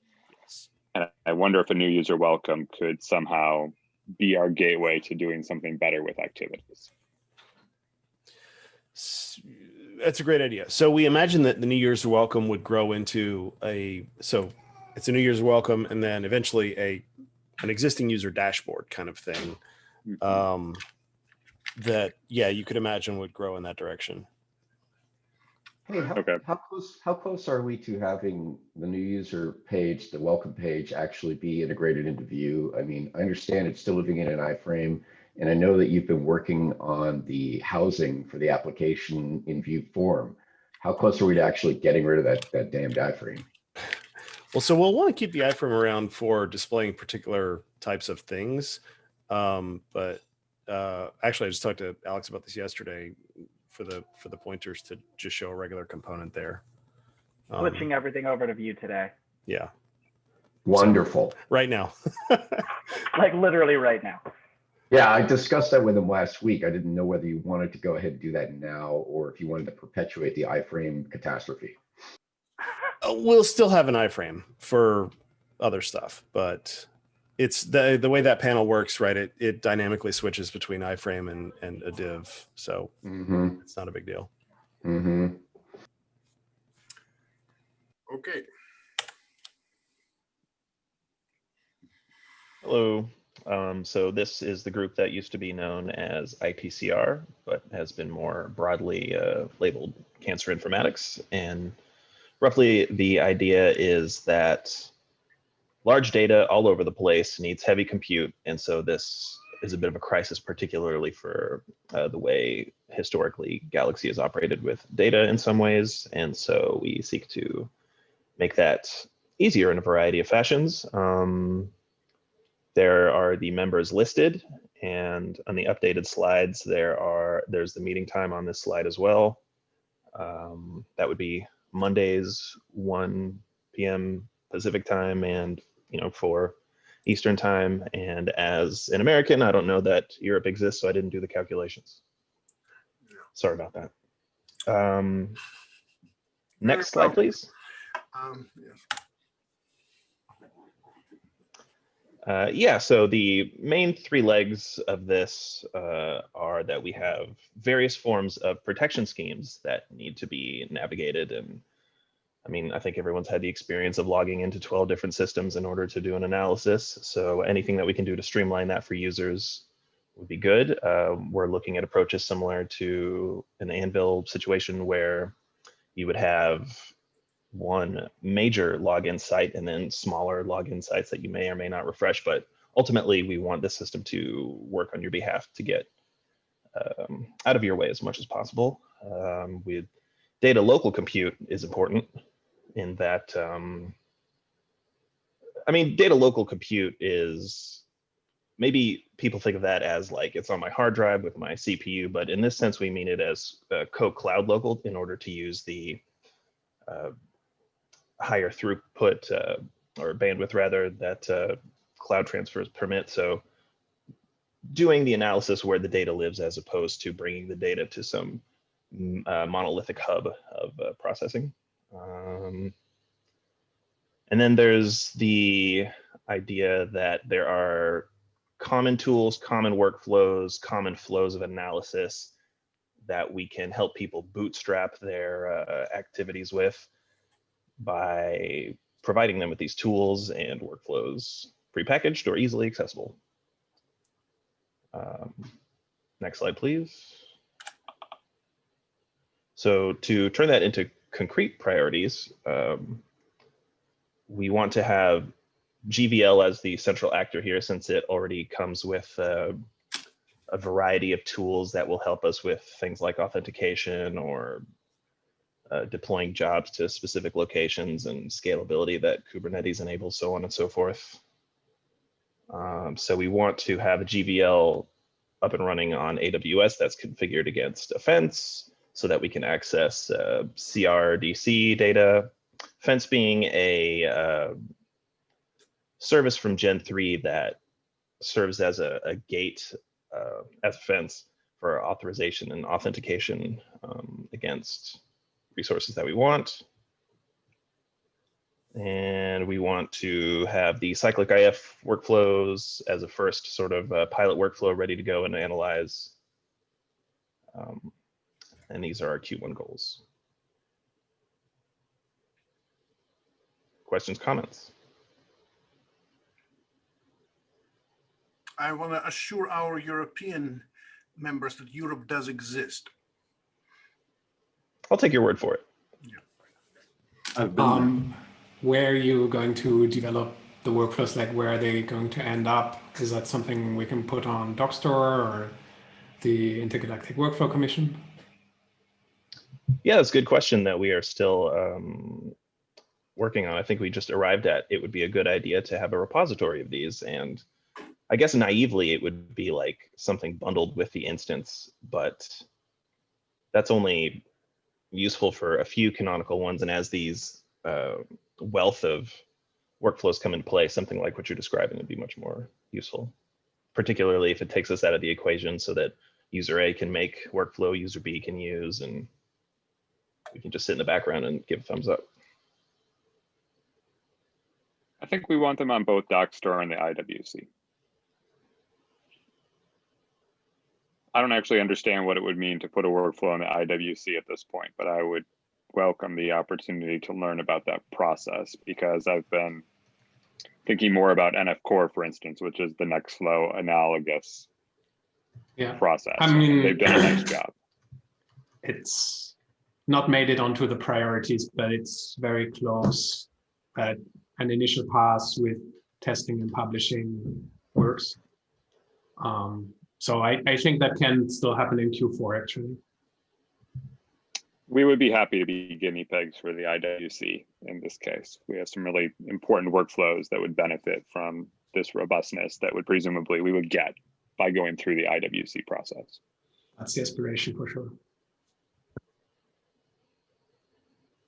And I wonder if a new user welcome could somehow be our gateway to doing something better with activities. That's a great idea. So we imagine that the new user's welcome would grow into a, so it's a new user's welcome and then eventually a, an existing user dashboard kind of thing. Um, that, yeah, you could imagine would grow in that direction. Hey, how, how close, how close are we to having the new user page, the welcome page actually be integrated into Vue? I mean, I understand it's still living in an iframe, and I know that you've been working on the housing for the application in Vue form. How close are we to actually getting rid of that, that damned iframe? Well, so we'll want to keep the iframe around for displaying particular types of things. Um, but uh, actually, I just talked to Alex about this yesterday for the for the pointers to just show a regular component there. Um, Switching everything over to Vue today, yeah, Wonderful. right now. like literally right now. Yeah, I discussed that with him last week. I didn't know whether you wanted to go ahead and do that now, or if you wanted to perpetuate the iframe catastrophe. Uh, we'll still have an iframe for other stuff, but it's the the way that panel works, right? It it dynamically switches between iframe and and a div, so Mhm. it's not a big deal. Mm-hmm. okay. Hello. Um, so this is the group that used to be known as ITCR, but has been more broadly uh, labeled Cancer Informatics. And roughly the idea is that large data all over the place needs heavy compute. And so this is a bit of a crisis, particularly for uh, the way historically Galaxy has operated with data in some ways. And so we seek to make that easier in a variety of fashions. Um, there are the members listed and on the updated slides, there are there's the meeting time on this slide as well. Um, that would be Mondays, 1 p.m. Pacific time and, you know, 4 Eastern time. And as an American, I don't know that Europe exists, so I didn't do the calculations. Sorry about that. Um, next slide, please. Um, yes. Uh, yeah, so the main three legs of this uh, are that we have various forms of protection schemes that need to be navigated. And I mean, I think everyone's had the experience of logging into 12 different systems in order to do an analysis. So anything that we can do to streamline that for users would be good. Uh, we're looking at approaches similar to an Anvil situation where you would have one major login site and then smaller login sites that you may or may not refresh. But ultimately, we want the system to work on your behalf to get um, out of your way as much as possible. Um, with data local compute is important in that, um, I mean, data local compute is maybe people think of that as like it's on my hard drive with my CPU, but in this sense, we mean it as uh, co-cloud local in order to use the uh, higher throughput uh, or bandwidth rather that uh, cloud transfers permit. So doing the analysis where the data lives as opposed to bringing the data to some mm, uh, monolithic hub of uh, processing. Um, and then there's the idea that there are common tools, common workflows, common flows of analysis that we can help people bootstrap their uh, activities with by providing them with these tools and workflows prepackaged or easily accessible. Um, next slide, please. So to turn that into concrete priorities, um, we want to have GVL as the central actor here since it already comes with uh, a variety of tools that will help us with things like authentication or uh, deploying jobs to specific locations and scalability that Kubernetes enables, so on and so forth. Um, so we want to have a GVL up and running on AWS that's configured against a Fence so that we can access uh, CRDC data. Fence being a uh, service from Gen 3 that serves as a, a gate, uh, as a fence for authorization and authentication um, against resources that we want. And we want to have the cyclic IF workflows as a first sort of uh, pilot workflow ready to go and analyze. Um, and these are our Q1 goals. Questions, comments? I want to assure our European members that Europe does exist. I'll take your word for it. Um, where are you going to develop the workflows? Like, where are they going to end up? Is that something we can put on Dockstore or the Intergalactic Workflow Commission? Yeah, that's a good question that we are still um, working on. I think we just arrived at it would be a good idea to have a repository of these. And I guess naively, it would be like something bundled with the instance, but that's only useful for a few canonical ones. And as these uh, wealth of workflows come into play, something like what you're describing would be much more useful, particularly if it takes us out of the equation so that user A can make workflow, user B can use, and we can just sit in the background and give a thumbs up. I think we want them on both Dockstore and the IWC. I don't actually understand what it would mean to put a workflow in the IWC at this point, but I would welcome the opportunity to learn about that process because I've been thinking more about nf-core, for instance, which is the Nextflow analogous Yeah. process. I mean- They've done a nice job. It's not made it onto the priorities, but it's very close. But an initial pass with testing and publishing works. Um, so I, I think that can still happen in Q4 actually. We would be happy to be guinea pigs for the IWC in this case. We have some really important workflows that would benefit from this robustness that would presumably we would get by going through the IWC process. That's the aspiration for sure.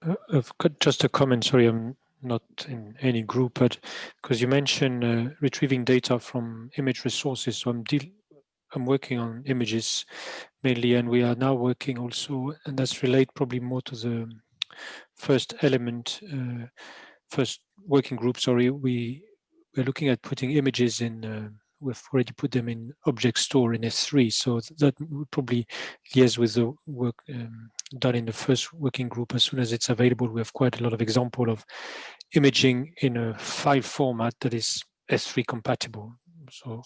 Uh, just a comment, sorry, I'm not in any group, but because you mentioned uh, retrieving data from image resources, so I'm I'm working on images mainly, and we are now working also, and that's relate probably more to the first element, uh, first working group, sorry, we, we're looking at putting images in, uh, we've already put them in object store in S3, so that would probably liaise with the work um, done in the first working group. As soon as it's available, we have quite a lot of example of imaging in a file format that is S3 compatible. So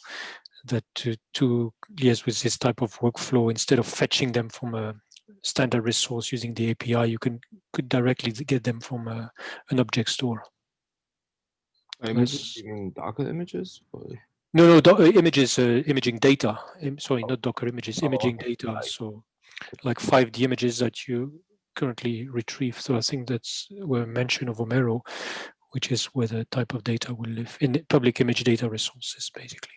that to, to liaise with this type of workflow, instead of fetching them from a standard resource using the API, you can could directly get them from a, an object store. Images, you mean Docker images? Or? No, no, do- uh, images, uh, imaging data. Im- sorry, not Docker images, Oh, imaging okay. data. So, like 5D images that you currently retrieve. So I think that's where mention of Omero, which is where the type of data will live in public image data resources, basically.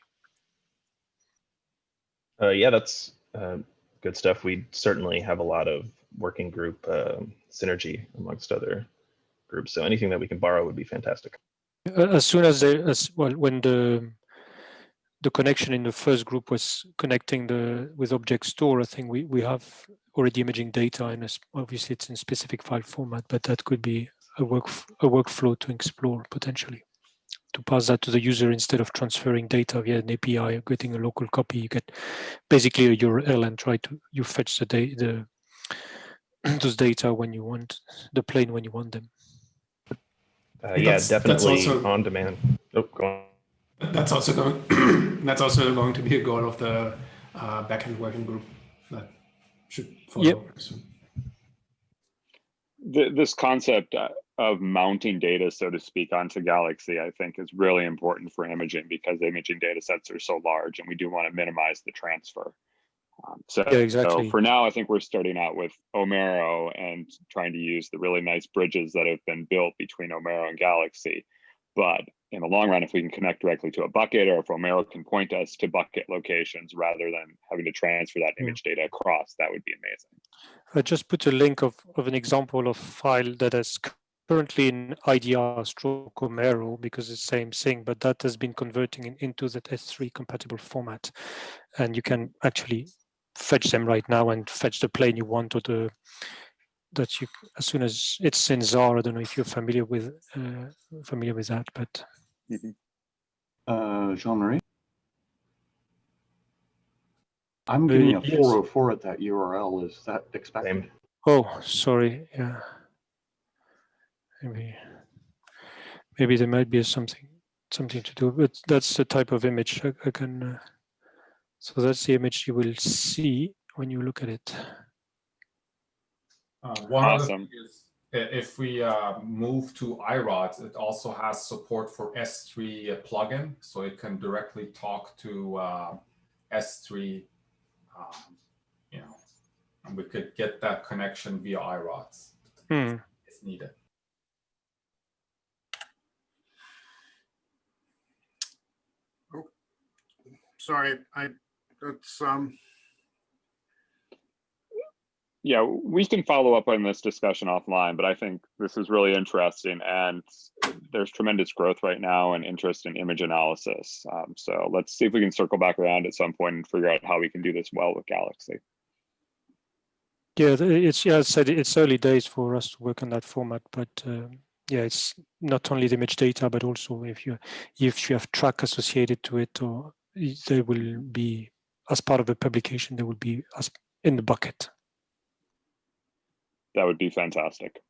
Uh, yeah, that's uh, good stuff. We certainly have a lot of working group uh, synergy amongst other groups. So anything that we can borrow would be fantastic. Uh, As soon as they, as well, when the the connection in the first group was connecting the with object store, I think we we have already imaging data and obviously it's in specific file format, but that could be a work a workflow to explore potentially to pass that to the user instead of transferring data via an API or getting a local copy. You get basically a URL and try to you fetch the data the those data when you want the plane when you want them. Uh, yeah, That's- that's definitely also- on demand. Oh, go on. That's also going. that's also going to be a goal of the uh, backend working group that should follow. Yep. soon. Th- this concept uh, of mounting data, so to speak, onto Galaxy, I think is really important for imaging because imaging data sets are so large and we do want to minimize the transfer. Um, so, Yeah, exactly. so for now, I think we're starting out with Omero and trying to use the really nice bridges that have been built between Omero and Galaxy. But in the long run, if we can connect directly to a bucket or if Omero can point us to bucket locations rather than having to transfer that image data across, that would be amazing. I just put a link of, of an example of file that is currently in IDR stroke Omero because it's the same thing, but that has been converting in, into that S3 compatible format. And you can actually fetch them right now and fetch the plane you want or the that you as soon as it's in Zarr. I don't know if you're familiar with uh, familiar with that, but Uh, Jean-Marie? I'm Uh, getting a yes. 404 at that URL. Is that expected? oh, sorry, yeah, maybe maybe there might be something something to do, but that's the type of image I, I can. Uh, so that's the image you will see when you look at it. Uh, one other Awesome. thing is if we uh, move to iRODS, it also has support for S3 plugin, so it can directly talk to uh, S3. Um, you know, and we could get that connection via iRODS Hmm. if needed. Sorry, I, it's, um, Yeah, we can follow up on this discussion offline, but I think this is really interesting and there's tremendous growth right now and interest in image analysis. Um, so let's see if we can circle back around at some point and figure out how we can do this well with Galaxy. Yeah, it's yeah, I said it's early days for us to work on that format, but um, yeah, it's not only the image data, but also if you if you have track associated to it, or they will be as part of the publication, they will be as in the bucket. That would be fantastic.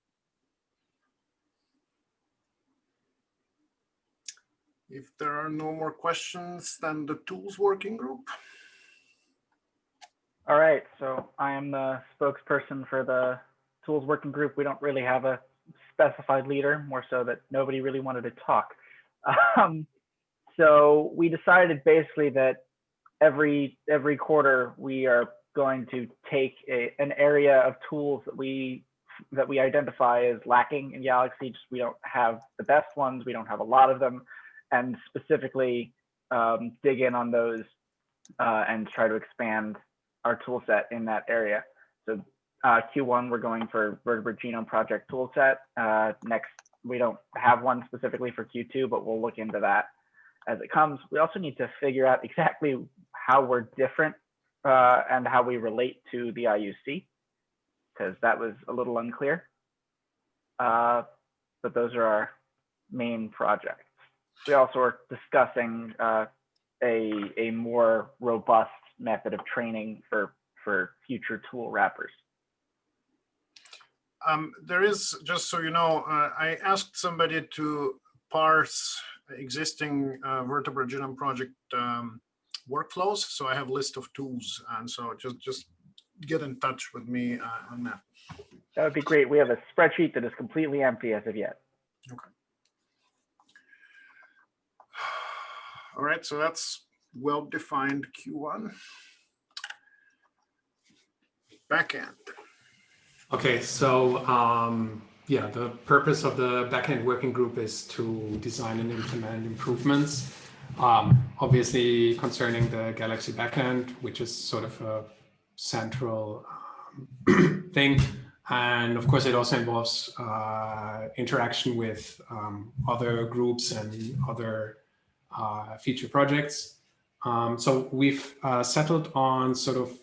If there are no more questions, then the tools working group. All right, so I am the spokesperson for the tools working group. We don't really have a specified leader, more so that nobody really wanted to talk. Um, so we decided basically that every every quarter we are going to take a, an area of tools that we that we identify as lacking in Galaxy. Just we don't have the best ones. We don't have a lot of them, and specifically um, dig in on those uh, and try to expand our tool set in that area. So uh, Q1, we're going for Vertebrate Genome Project toolset. Uh, next, we don't have one specifically for Q2, but we'll look into that as it comes. We also need to figure out exactly how we're different uh, and how we relate to the IUC, because that was a little unclear. Uh, but those are our main projects. We also are discussing uh, a, a more robust method of training for, for future tool wrappers. Um, there is, just so you know, uh, I asked somebody to parse existing uh, Vertebrate Genome Project um, workflows. So I have a list of tools. And so just, just get in touch with me uh, on that. That would be great. We have a spreadsheet that is completely empty as of yet. Okay. All right, so that's well-defined Q1. Backend. Okay, so um, yeah, the purpose of the backend working group is to design and implement improvements. Um, obviously concerning the Galaxy backend, which is sort of a central um, thing. And of course, it also involves uh, interaction with um, other groups and other uh, feature projects. Um, so we've uh, settled on sort of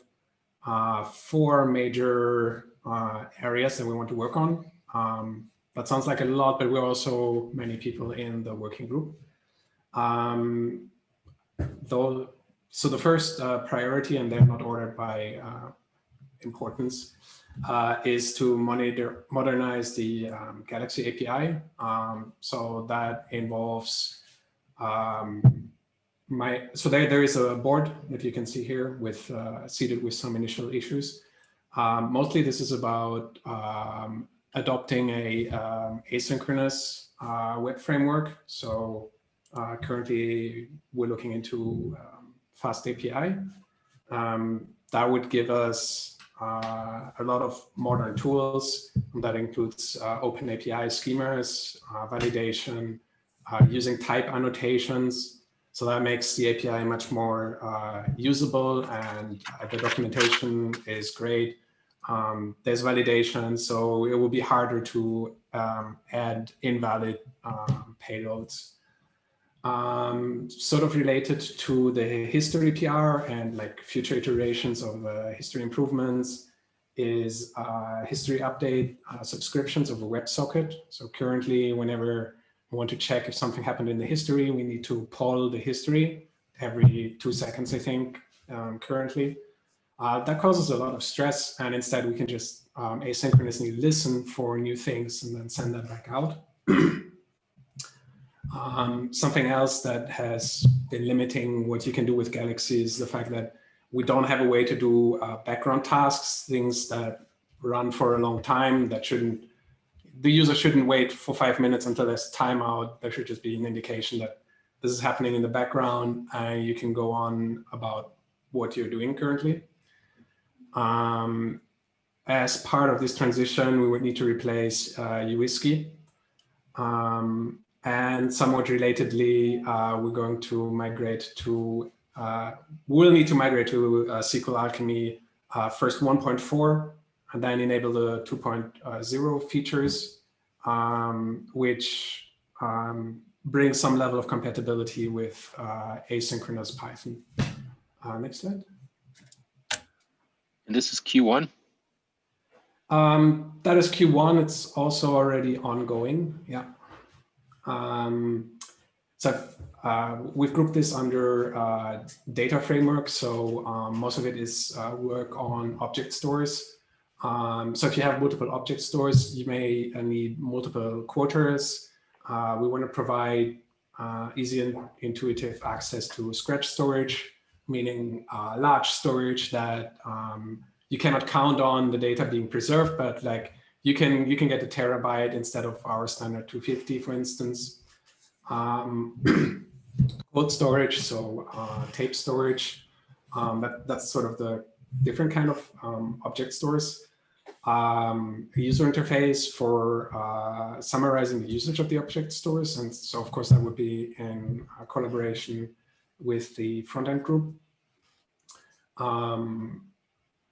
uh, four major uh, areas that we want to work on. Um, that sounds like a lot, but we're also many people in the working group. Um, though, so the first uh, priority, and they're not ordered by uh, importance, uh, is to monitor, modernize the um, Galaxy API. Um, so that involves um, my, so there, there is a board that you can see here with uh, seated with some initial issues. Um, mostly this is about um, adopting a asynchronous uh, web framework. So uh, currently we're looking into um, FastAPI. Um, that would give us uh, a lot of modern tools that includes uh, OpenAPI schemas, uh, validation, uh, using type annotations. So that makes the API much more usable and the documentation is great um, there's validation, so it will be harder to um, add invalid um, payloads. Um, sort of related to the history PR and like future iterations of uh, history improvements is uh, history update uh, subscriptions of a WebSocket. So currently, whenever we want to check if something happened in the history, we need to poll the history every two seconds, I think, um, currently. Uh, that causes a lot of stress and instead we can just um, asynchronously listen for new things and then send that back out. um, something else that has been limiting what you can do with Galaxy is the fact that we don't have a way to do uh, background tasks, things that run for a long time that shouldn't, the user shouldn't wait for five minutes until there's timeout. There should just be an indication that this is happening in the background and you can go on about what you're doing currently. Um, as part of this transition, we would need to replace uh. Um, and somewhat relatedly, uh, we're going to migrate to, uh, we'll need to migrate to uh, SQLAlchemy uh, first 1.4 and then enable the 2.0 features, um, which um, brings some level of compatibility with uh, asynchronous Python. Uh, next slide. And this is Q1? Um, that is Q1. It's also already ongoing. Yeah. Um, so uh, we've grouped this under uh, data framework. So um, most of it is uh, work on object stores. Um, so if you have multiple object stores, you may uh, need multiple quarters. Uh, we want to provide uh, easy and intuitive access to Scratch storage, meaning large storage that um, you cannot count on the data being preserved, but like you can you can get a terabyte instead of our standard 250, for instance. Um, cold storage, so uh, tape storage. Um, that, that's sort of the different kind of um, object stores. Um, user interface for uh, summarizing the usage of the object stores. And so, of course, that would be in collaboration with the front-end group. Um,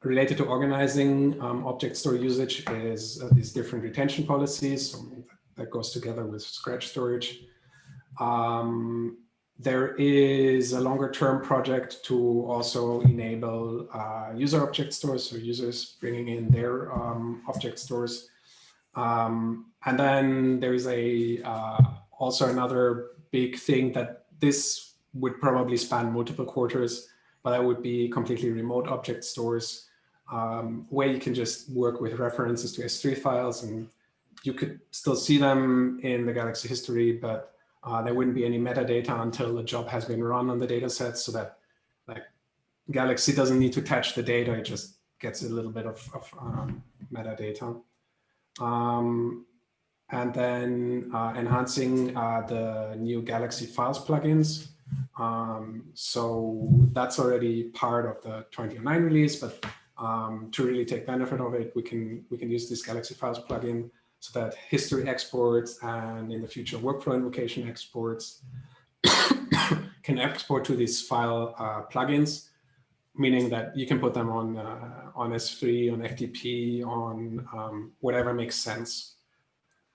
related to organizing um, object store usage is uh, these different retention policies. So that goes together with Scratch storage. Um, there is a longer term project to also enable uh, user object stores, so users bringing in their um, object stores. Um, and then there is a uh, also another big thing that this would probably span multiple quarters, but that would be completely remote object stores um, where you can just work with references to S3 files and you could still see them in the Galaxy history, but uh, there wouldn't be any metadata until the job has been run on the data set so that like Galaxy doesn't need to attach the data, it just gets a little bit of, of um, metadata. Um, and then uh, enhancing uh, the new Galaxy Files plugins. Um, so that's already part of the 2009 release, but um, to really take benefit of it, we can we can use this Galaxy Files plugin so that history exports and in the future workflow invocation exports can export to these file uh, plugins, meaning that you can put them on uh, on S3, on FTP, on um, whatever makes sense.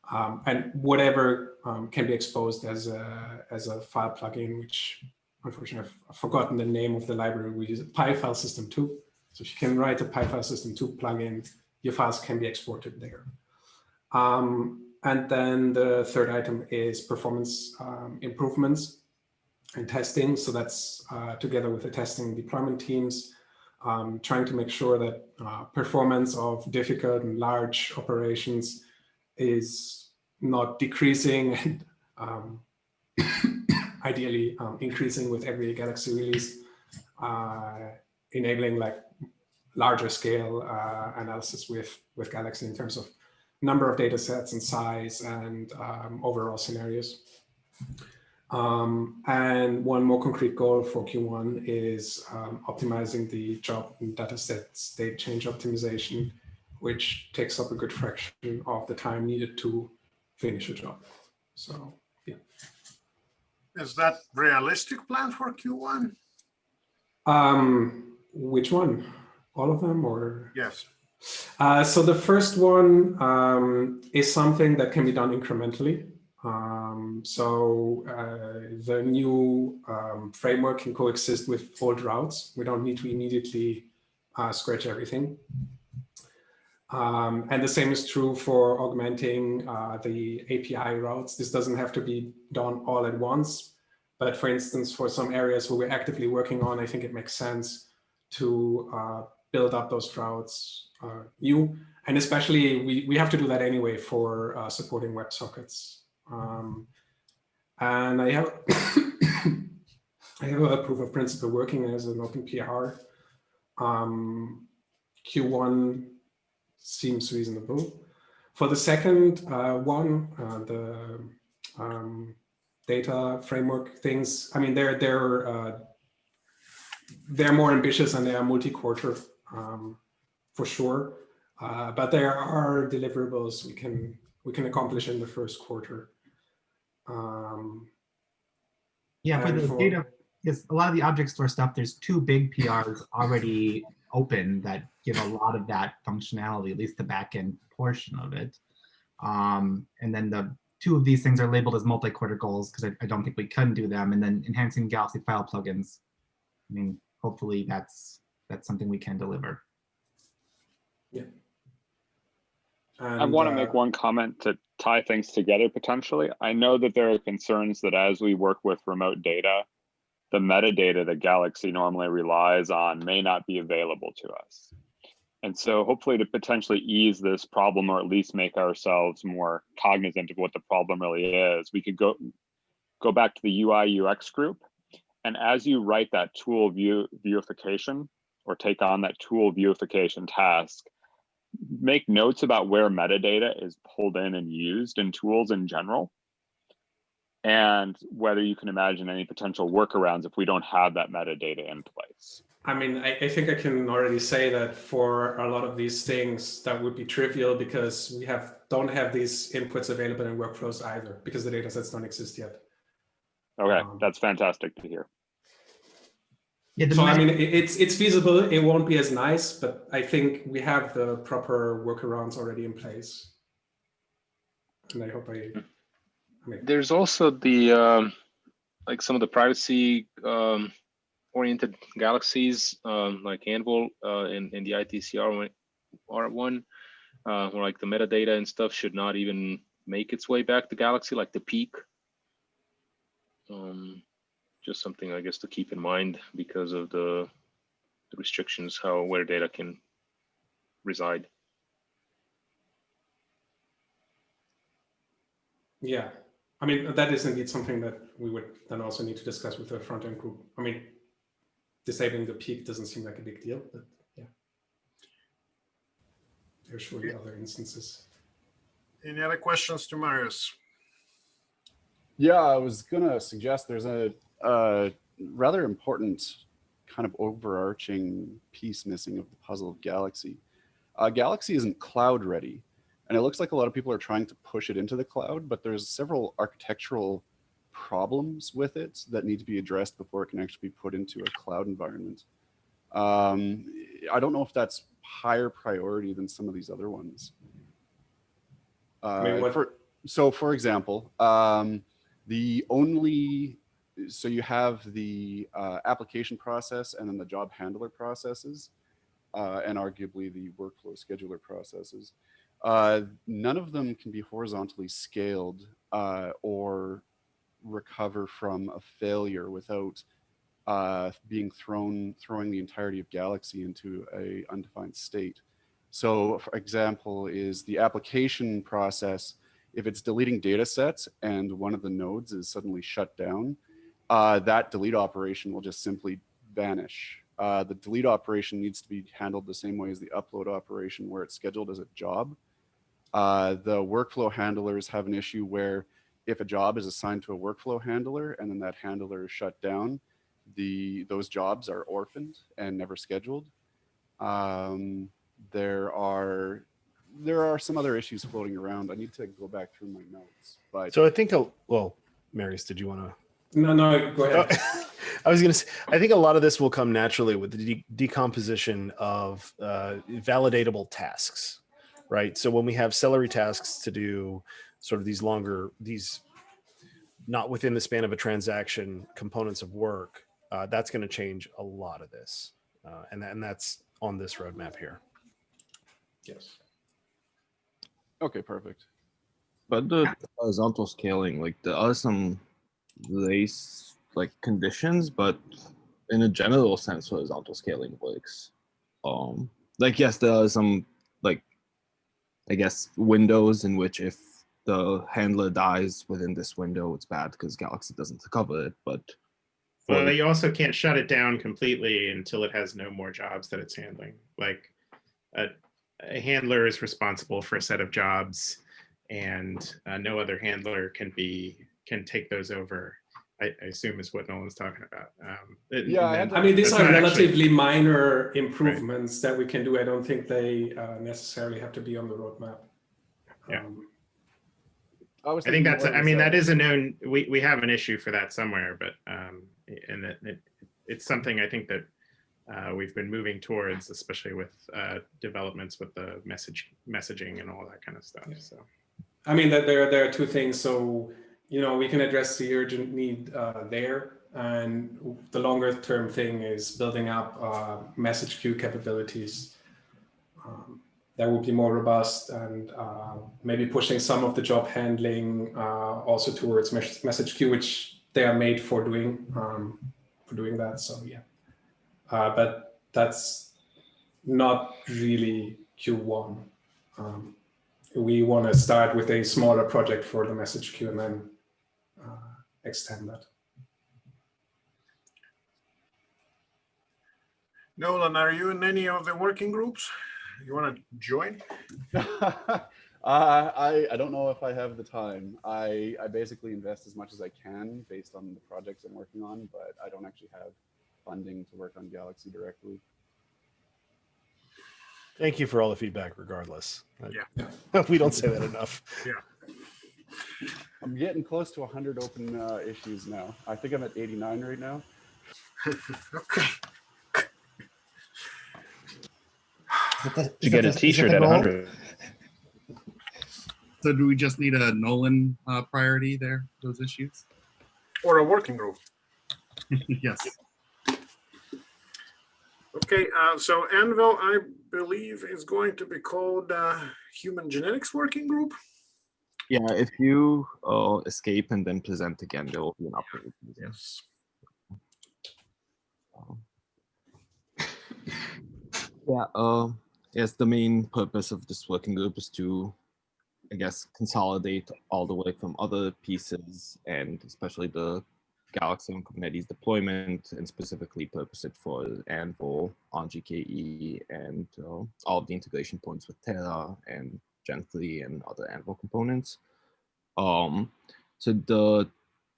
Um, and whatever um, can be exposed as a, as a file plugin, which unfortunately I've forgotten the name of the library. We use PyFilesystem2. So you can write a PyFilesystem2 plugin, your files can be exported there. Um, and then the third item is performance um, improvements and testing. So that's uh, together with the testing deployment teams, um, trying to make sure that uh, performance of difficult and large operations is not decreasing and um, ideally um, increasing with every Galaxy release, uh, enabling like larger scale uh, analysis with, with Galaxy in terms of number of data sets and size and um, overall scenarios. Um, and one more concrete goal for Q1 is um, optimizing the job and data set state change optimization, which takes up a good fraction of the time needed to finish a job. So, yeah. Is that realistic plan for Q1? Um, which one? All of them or? Yes. Uh, so the first one um, is something that can be done incrementally. Um, so uh, the new um, framework can coexist with old routes. We don't need to immediately uh, scratch everything. Um, and the same is true for augmenting uh, the API routes. This doesn't have to be done all at once. But for instance, for some areas where we're actively working on, I think it makes sense to uh, build up those routes uh, new. And especially, we, we have to do that anyway for uh, supporting WebSockets. Um, and I have, I have a proof of principle working as an open PR. Um, Q1 seems reasonable. For the second uh, one, uh, the um, data framework things, I mean, they're, they're, uh, they're more ambitious and they are multi-quarter um, for sure. Uh, but there are deliverables we can we can accomplish in the first quarter. Um, yeah, for the for- data, yes, a lot of the object store stuff, there's two big PRs already open that give a lot of that functionality, at least the backend portion of it. Um, and then the two of these things are labeled as multi-quarter goals because I, I don't think we can do them. And then enhancing Galaxy file plugins. I mean, hopefully that's that's something we can deliver. Yeah. I want to make uh, one comment to tie things together potentially. I know that there are concerns that as we work with remote data, the metadata that Galaxy normally relies on may not be available to us. And so hopefully to potentially ease this problem or at least make ourselves more cognizant of what the problem really is, we could go go back to the UI UX group. And as you write that tool view Vueification or take on that tool Vueification task, make notes about where metadata is pulled in and used in tools in general and whether you can imagine any potential workarounds if we don't have that metadata in place. I mean, I, I, think I can already say that for a lot of these things, that would be trivial because we have don't have these inputs available in workflows either because the data sets don't exist yet. Okay, um, that's fantastic to hear. Yeah, so I mean, it's it's feasible. It won't be as nice, but I think we have the proper workarounds already in place. And I hope I there's also the um, like some of the privacy um, oriented galaxies um, like Anvil uh, in, in the ITCR R1 uh, where like the metadata and stuff should not even make its way back to Galaxy like the peek. Um, just something I guess to keep in mind because of the, the restrictions how where data can reside. Yeah, I mean, that is indeed something that we would then also need to discuss with the front end group. I mean, disabling the peek doesn't seem like a big deal, but yeah. There's surely other instances. Any other questions to Marius? Yeah, I was gonna suggest there's a, a rather important kind of overarching piece missing of the puzzle of Galaxy. Uh, Galaxy isn't cloud ready. And it looks like a lot of people are trying to push it into the cloud, but there's several architectural problems with it that need to be addressed before it can actually be put into a cloud environment. Um, I don't know if that's higher priority than some of these other ones. Uh, for, so for example, um, the only, so you have the uh, application process and then the job handler processes, uh, and arguably the workflow scheduler processes. Uh, none of them can be horizontally scaled uh, or recover from a failure without uh, being thrown, throwing the entirety of Galaxy into a undefined state. So for example, is the application process, if it's deleting data sets and one of the nodes is suddenly shut down, uh, that delete operation will just simply vanish. Uh, the delete operation needs to be handled the same way as the upload operation where it's scheduled as a job. Uh, the workflow handlers have an issue where if a job is assigned to a workflow handler and then that handler is shut down, the those jobs are orphaned and never scheduled. Um, there are there are some other issues floating around. I need to go back through my notes. But so I think, a, well, Marius, did you want to? No, no, go ahead. I was going to say, I think a lot of this will come naturally with the de decomposition of uh, validatable tasks right? So when we have celery tasks to do sort of these longer, these not within the span of a transaction components of work, uh, that's going to change a lot of this. Uh, and, and that's on this roadmap here. Yes. Okay, perfect. But the horizontal scaling, like there are some race like conditions, but in a general sense, horizontal scaling works. Um, like yes, there are some like I guess, windows in which if the handler dies within this window, it's bad because Galaxy doesn't cover it. But well, you also can't shut it down completely until it has no more jobs that it's handling. Like a, a handler is responsible for a set of jobs, and uh, no other handler can be can take those over. I, I assume is what Nolan's talking about. Um, yeah, then, I mean these are relatively actually, minor improvements right. that we can do. I don't think they uh, necessarily have to be on the roadmap. Yeah. Um, I, I think that's. I mean, that is a known. We we have an issue for that somewhere, but um, and it, it, it's something I think that uh, we've been moving towards, especially with uh, developments with the message messaging and all that kind of stuff. Yeah. So, I mean that there there are two things. So you know, we can address the urgent need uh, there. And the longer term thing is building up uh, message queue capabilities um, that would be more robust and uh, maybe pushing some of the job handling uh, also towards mes message queue, which they are made for doing um, for doing that. So yeah, uh, but that's not really Q1. Um, we want to start with a smaller project for the message queue and then extend that. Nolan, are you in any of the working groups? You want to join? uh, I, I don't know if I have the time. I, I basically invest as much as I can based on the projects I'm working on, but I don't actually have funding to work on Galaxy directly. Thank you for all the feedback regardless. Yeah. we don't say that enough. Yeah. I'm getting close to 100 open uh, issues now. I think I'm at 89 right now. okay. You get a T-shirt at 100. So do we just need a Nolan uh, priority there, those issues? Or a working group? yes. Okay, uh, so Anvil, I believe, is going to be called uh, Human Genetics Working Group. Yeah, if you uh, escape and then present again, there will be an update. Yes. Yeah, uh, yes, the main purpose of this working group is to, I guess, consolidate all the work from other pieces and especially the Galaxy and Kubernetes deployment and specifically purpose it for Anvil on GKE and uh, all the integration points with Terra and Gen3 and other Anvil components. Um, so the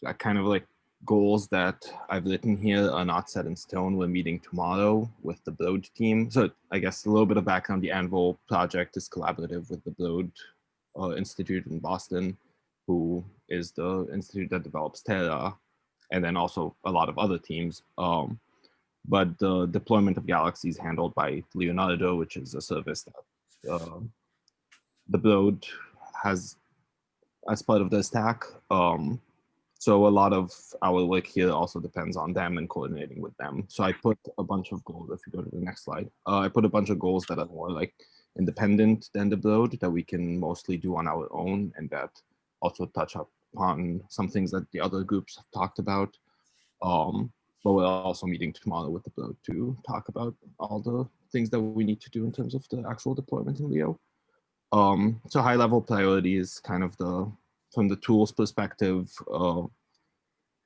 uh, kind of like goals that I've written here are not set in stone. We're meeting tomorrow with the Broad team. So I guess a little bit of background, the Anvil project is collaborative with the Broad uh, Institute in Boston, who is the institute that develops Terra, and then also a lot of other teams. Um, but the deployment of Galaxy is handled by Leonardo, which is a service that uh, the Broad has as part of the stack. Um, so a lot of our work here also depends on them and coordinating with them. So I put a bunch of goals, if you go to the next slide, uh, I put a bunch of goals that are more like independent than the Broad that we can mostly do on our own and that also touch upon some things that the other groups have talked about. Um, but we're also meeting tomorrow with the Broad to talk about all the things that we need to do in terms of the actual deployment in Leo. Um, so high level priority is kind of the, from the tools perspective, uh,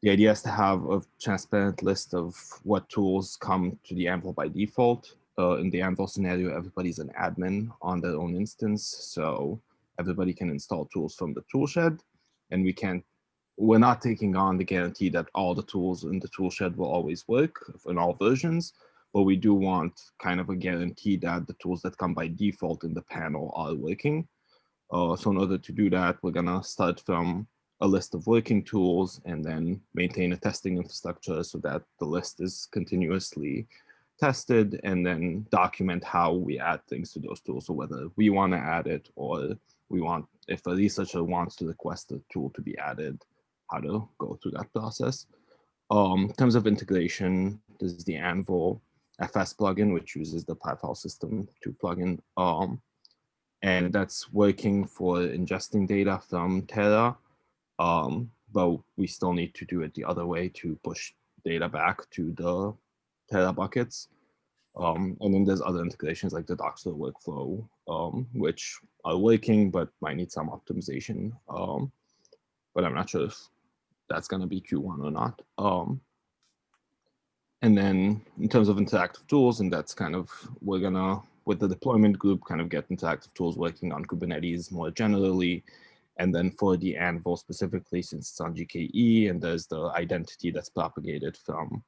the idea is to have a transparent list of what tools come to the Anvil by default. Uh, in the Anvil scenario, everybody's an admin on their own instance. So everybody can install tools from the toolshed and we can't, we're not taking on the guarantee that all the tools in the toolshed will always work in all versions, but we do want kind of a guarantee that the tools that come by default in the panel are working. Uh, so in order to do that, we're gonna start from a list of working tools and then maintain a testing infrastructure so that the list is continuously tested and then document how we add things to those tools. So whether we want to add it or we want, if a researcher wants to request a tool to be added, how to go through that process. Um, in terms of integration, this is the Anvil FS plugin, which uses the File System 2 plugin. Um, and that's working for ingesting data from Terra um, but we still need to do it the other way to push data back to the Terra buckets. Um, and then there's other integrations like the Dockstore workflow, um, which are working, but might need some optimization. Um, but I'm not sure if that's going to be Q1 or not. And then in terms of interactive tools, and that's kind of, we're to, with the deployment group, kind of get interactive tools working on Kubernetes more generally, and then for the Anvil specifically, since it's on GKE and there's the identity that's propagated from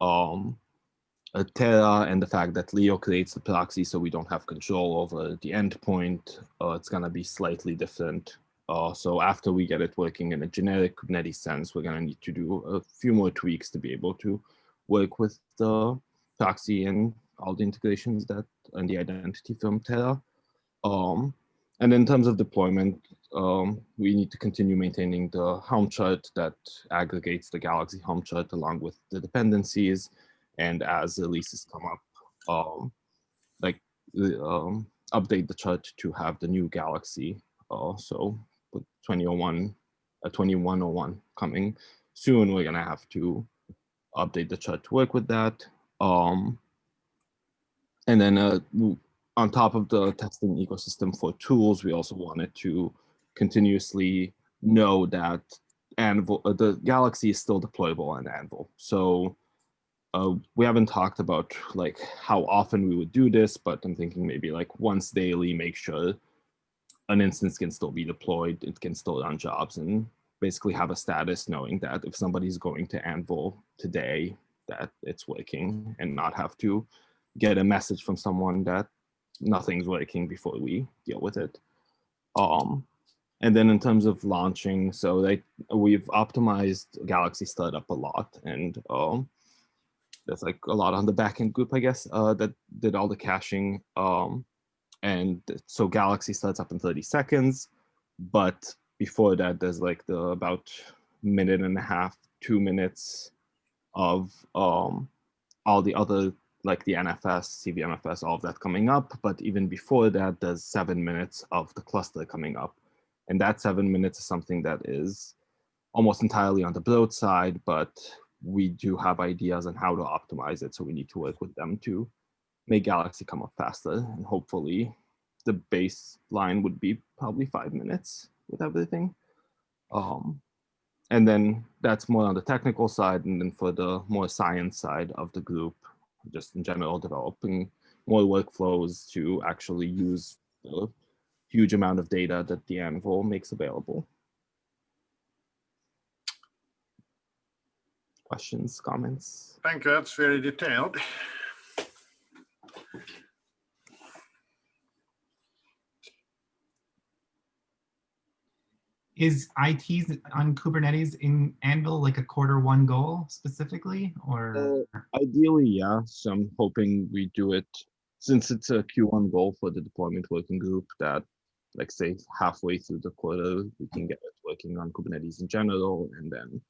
um, Terra and the fact that Leo creates the proxy so we don't have control over the endpoint, uh, it's to be slightly different. Uh, so after we get it working in a generic Kubernetes sense, we're to need to do a few more tweaks to be able to work with the proxy and all the integrations that and the identity from Terra. Um, and in terms of deployment, um, we need to continue maintaining the Helm chart that aggregates the Galaxy Helm chart along with the dependencies. And as releases come up, um, like um, update the chart to have the new Galaxy. Uh, so with 2001, uh, 2101 coming soon, we're gonna have to update the chart to work with that. Um, and then uh, on top of the testing ecosystem for tools, we also wanted to continuously know that Anvil, uh, the Galaxy is still deployable on Anvil. So uh, we haven't talked about like how often we would do this, but I'm thinking maybe like once daily, make sure an instance can still be deployed, it can still run jobs and basically have a status knowing that if somebody's going to Anvil today, that it's working and not have to get a message from someone that nothing's working before we deal with it. Um, and then in terms of launching, so they we've optimized Galaxy Startup a lot, and um, there's like a lot on the backend group, I guess, uh, that did all the caching. Um, and so Galaxy starts up in 30 seconds, but before that, there's like the about minute and a half, two minutes of um, all the other like the NFS, CVMFS, all of that coming up. But even before that, there's seven minutes of the cluster coming up. And that seven minutes is something that is almost entirely on the Broad side, but we do have ideas on how to optimize it. So we need to work with them to make Galaxy come up faster. And hopefully the baseline would be probably five minutes with everything. Um, and then that's more on the technical side. And then for the more science side of the group, just in general, developing more workflows to actually use the huge amount of data that the Anvil makes available. Questions, comments? Thank you. That's very detailed. Is IT on Kubernetes in Anvil like a quarter one goal specifically, or? Uh, ideally, yeah. So I'm hoping we do it since it's a Q1 goal for the deployment working group that like say halfway through the quarter, we can get it working on Kubernetes in general. And then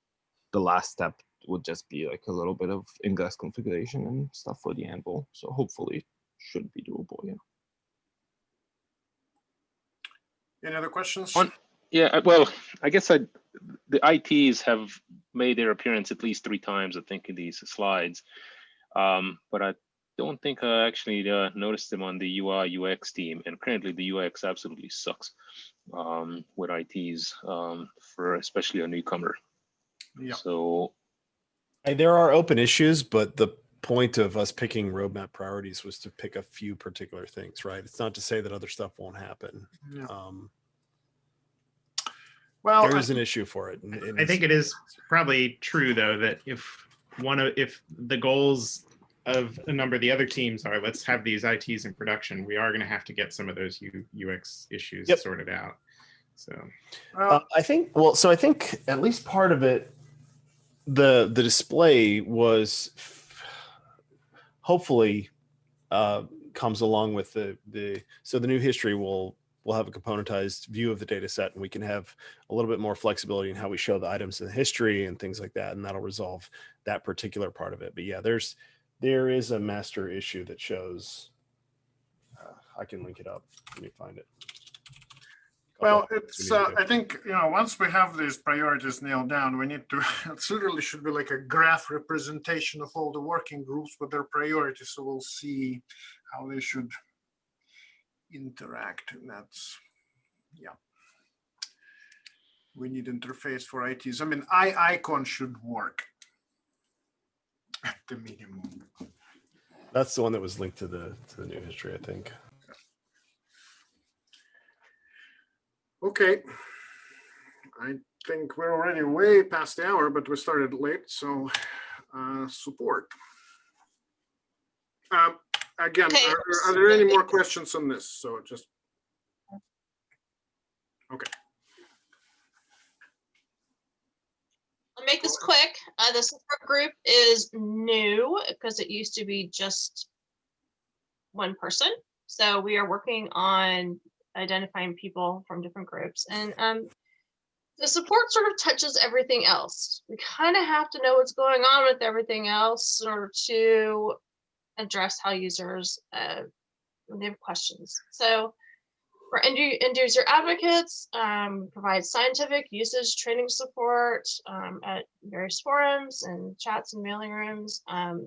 the last step would just be like a little bit of ingress configuration and stuff for the Anvil. So hopefully should be doable, yeah. Any other questions? On, yeah, uh, well, I guess I, the ITs have made their appearance at least three times, I think, in these slides. Um, but I don't think I actually uh, noticed them on the UI UX team. And currently the UX absolutely sucks um, with ITs um, for especially a newcomer. Yeah. So Hey, there are open issues, but the point of us picking roadmap priorities was to pick a few particular things, right? It's not to say that other stuff won't happen. Yeah. Um, well, there is an issue for it. and- and I think it is probably true though that if one of if the goals of a number of the other teams are let's have these ITs in production, we are going to have to get some of those U, UX issues Yep. sorted out. So Uh, I think well, so I think at least part of it, the the display was hopefully uh, comes along with the the so the new history will will have a componentized view of the data set and we can have a little bit more flexibility in how we show the items in the history and things like that and that'll resolve that particular part of it but yeah there's there is a master issue that shows uh, i can link it up let me find it Well, it's, things we need uh. I think, you know, once we have these priorities nailed down, we need to, it literally should be like a graph representation of all the working groups with their priorities. So we'll see how they should interact and that's, yeah. We need interface for ITs. I mean, I icon should work at the minimum. That's the one that was linked to the to the new history, I think. Okay. I think we're already way past the hour, but we started late, so uh, support. Um, Again, Okay, are are there any more questions on this? So just. Okay, I'll make this quick. Uh, the support group is new because it used to be just one person. So we are working on identifying people from different groups and um, the support sort of touches everything else. We kind of have to know what's going on with everything else in order to address how users uh, when they have questions. So for end, user advocates, um, provide scientific usage training support um, at various forums and chats and mailing rooms. Um,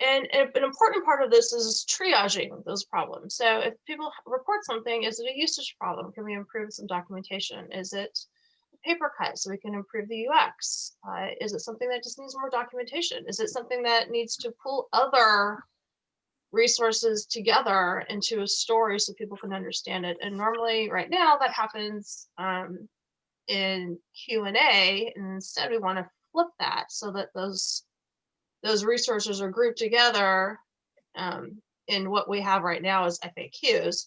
and an important part of this is triaging those problems. So if people report something, is it a usage problem? Can we improve some documentation? Is it paper cut so we can improve the UX? Uh, is it something that just needs more documentation? Is it something that needs to pull other resources together into a story so people can understand it? And normally right now that happens um, in Q&A and instead we want to flip that so that those those resources are grouped together um, in what we have right now as FAQs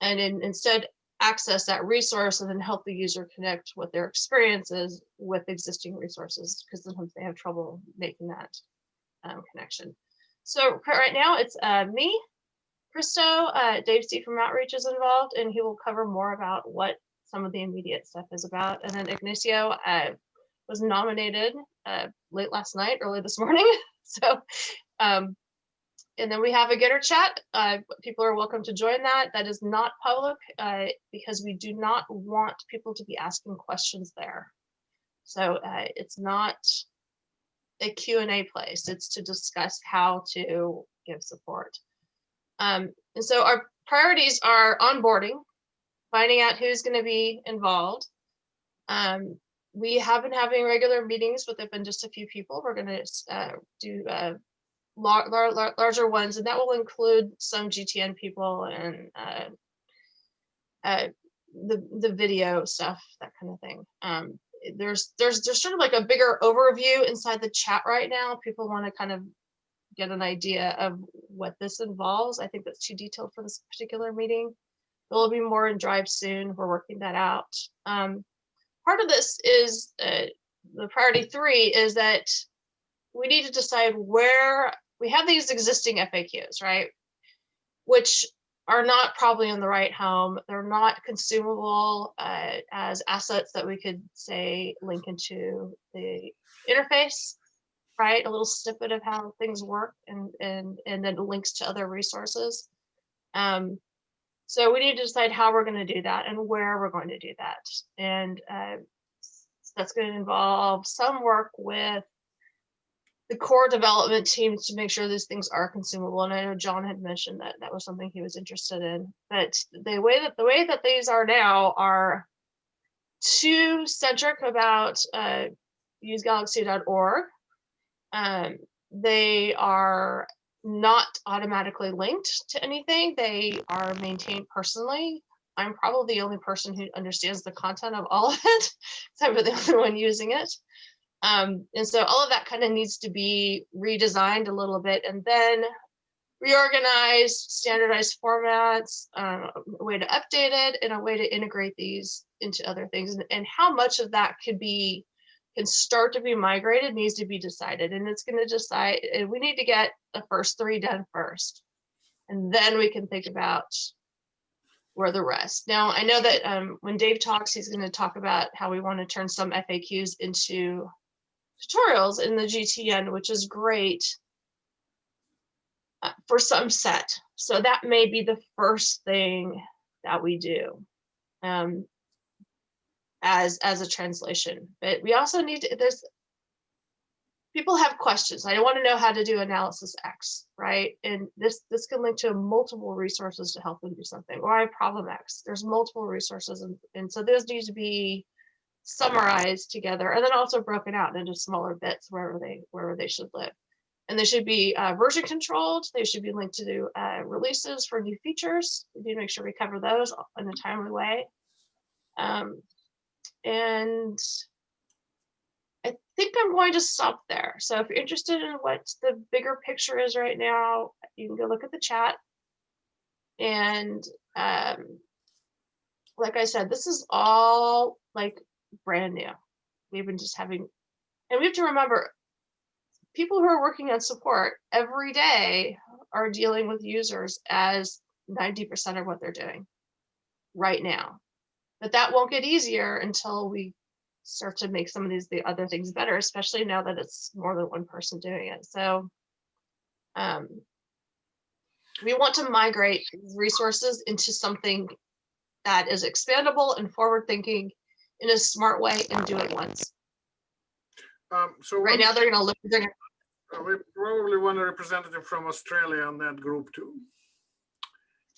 and in, instead access that resource and then help the user connect what their experiences with existing resources because sometimes they have trouble making that um, connection. So right now it's uh, me, Christo, uh, Dave C from Outreach is involved and he will cover more about what some of the immediate stuff is about. And then Ignacio uh, was nominated uh, late last night, early this morning. so um, and then we have a Gitter chat. Uh, people are welcome to join that. That is not public uh, because we do not want people to be asking questions there. So uh, it's not a Q&A place. It's to discuss how to give support. Um, and so our priorities are onboarding, finding out who's going to be involved. Um, we have been having regular meetings, there've been just a few people. We're going to uh, do uh, lar lar larger ones, and that will include some GTN people and uh, uh, the the video stuff, that kind of thing. Um, there's there's there's sort of like a bigger overview inside the chat right now. People want to kind of get an idea of what this involves. I think that's too detailed for this particular meeting. There will be more in Drive soon. We're working that out. Um, part of this is uh, the priority three is that we need to decide where we have these existing FAQs, right? Which are not probably in the right home. They're not consumable uh, as assets that we could say link into the interface, right? A little snippet of how things work and, and, and then links to other resources. Um, so we need to decide how we're going to do that and where we're going to do that. And uh, that's going to involve some work with the core development teams to make sure these things are consumable. And I know John had mentioned that that was something he was interested in. But the way that the way that these are now are too centric about uh, usegalaxy.org. Um, they are not automatically linked to anything. They are maintained personally. I'm probably the only person who understands the content of all of it. I'm the only one using it. Um, and so all of that kind of needs to be redesigned a little bit and then reorganized, standardized formats, uh, a way to update it, and a way to integrate these into other things. And, and how much of that could be can start to be migrated needs to be decided. And it's going to decide, and we need to get the first three done first. And then we can think about where the rest. Now, I know that um, when Dave talks, he's going to talk about how we want to turn some FAQs into tutorials in the GTN, which is great uh, for some set. So that may be the first thing that we do um, as, as a translation. But we also need to, there's, people have questions. I want to know how to do analysis X, right? And this, this can link to multiple resources to help them do something. Or I have problem X, there's multiple resources. And, and so those need to be summarized together and then also broken out into smaller bits wherever they wherever they should live. And they should be uh, version controlled. They should be linked to uh, releases for new features. We need to make sure we cover those in a timely way. Um, and I think I'm going to stop there. So if you're interested in what the bigger picture is right now, you can go look at the chat. And um, like I said, this is all like brand new. We've been just having, and we have to remember, people who are working on support every day are dealing with users as 90% of what they're doing right now. But that won't get easier until we start to make some of these the other things better, especially now that it's more than one person doing it. So um, we want to migrate resources into something that is expandable and forward thinking in a smart way and do it once. Um, so right now they're going to look. They're gonna, uh, we probably want a representative from Australia on that group too.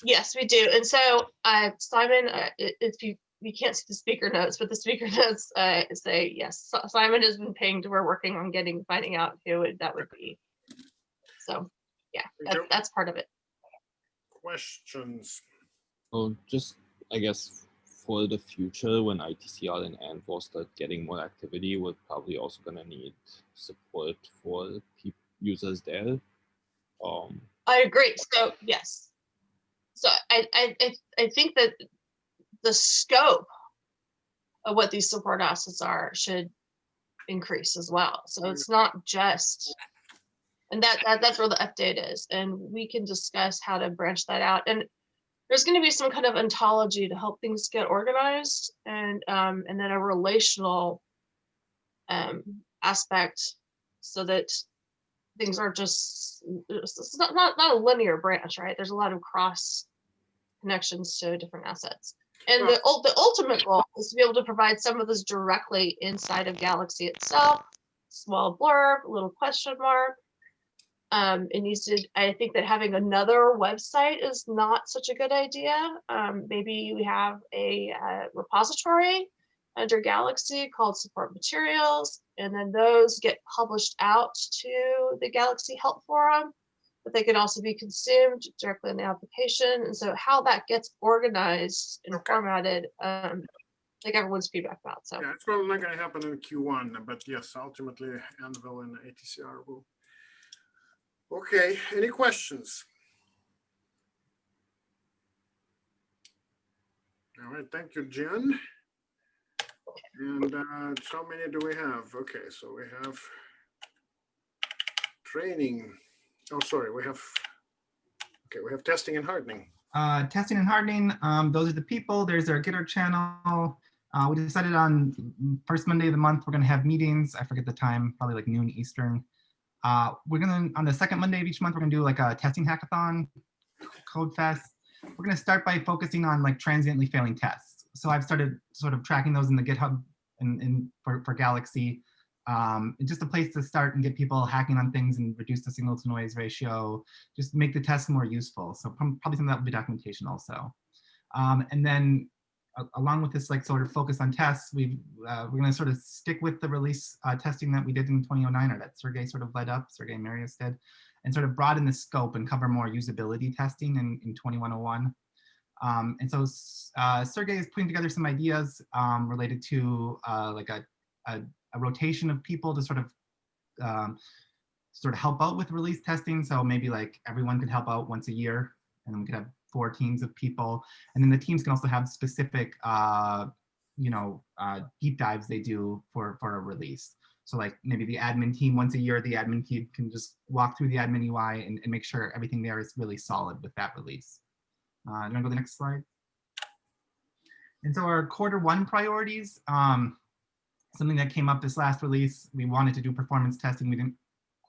Yes, we do. And so, uh, Simon, uh, if you you can't see the speaker notes, but the speaker notes uh, say, yes, Si- Simon has been pinged. We're working on getting, finding out who would- that would be. So, yeah, Thank that, that's part of it. Questions? Oh, just I guess for the future when ITCR and Anvil start getting more activity, we're probably also gonna need support for users there. Um, I agree. So yes. So I, I, I, I think that the scope of what these support assets are should increase as well. So it's not just, and that, that that's where the update is. And we can discuss how to branch that out. And there's going to be some kind of ontology to help things get organized and um, and then a relational um, aspect so that things are just it's not, not not a linear branch, right? There's a lot of cross connections to different assets. And the the ultimate goal is to be able to provide some of this directly inside of Galaxy itself. Small blurb, little question mark. Um, it needs to. I think that having another website is not such a good idea. Um, maybe we have a uh, repository under Galaxy called support materials, and then those get published out to the Galaxy Help Forum, but they can also be consumed directly in the application. And so how that gets organized and formatted, um, like everyone's feedback about. So Yeah, it's probably not gonna happen in Q1, but yes, ultimately Anvil and ITCR will. Okay, any questions? All right, thank you, Jen. And uh, how many do we have? Okay, so we have training. Oh, sorry, we have, okay, we have testing and hardening. Uh, testing and hardening, um, those are the people. There's our Gitter channel. Uh, we decided on first Monday of the month, we're gonna have meetings. I forget the time, probably like noon Eastern. Uh, we're gonna, on the second Monday of each month, we're gonna do like a testing hackathon, code fest. We're gonna start by focusing on like transiently failing tests. So I've started sort of tracking those in the GitHub and, for, for Galaxy. Um, just a place to start and get people hacking on things and reduce the signal to noise ratio, just make the test more useful. So probably some of that will be documentation also. Um, and then along with this like sort of focus on tests, we uh, we're going to sort of stick with the release uh, testing that we did in 2009 or that Sergey sort of led up, Sergey Marius did, and sort of broaden the scope and cover more usability testing in, in 2101. Um, and so uh, Sergey is putting together some ideas um, related to uh, like a, a, a rotation of people to sort of um, sort of help out with release testing. So maybe like everyone could help out once a year and then we could have four teams of people. And then the teams can also have specific, uh, you know, uh, deep dives they do for, for a release. So like maybe the admin team once a year, the admin team can just walk through the admin UI and, and make sure everything there is really solid with that release. Uh, you wanna go to the next slide? And so our quarter one priorities, um, something that came up this last release, we wanted to do performance testing. We didn't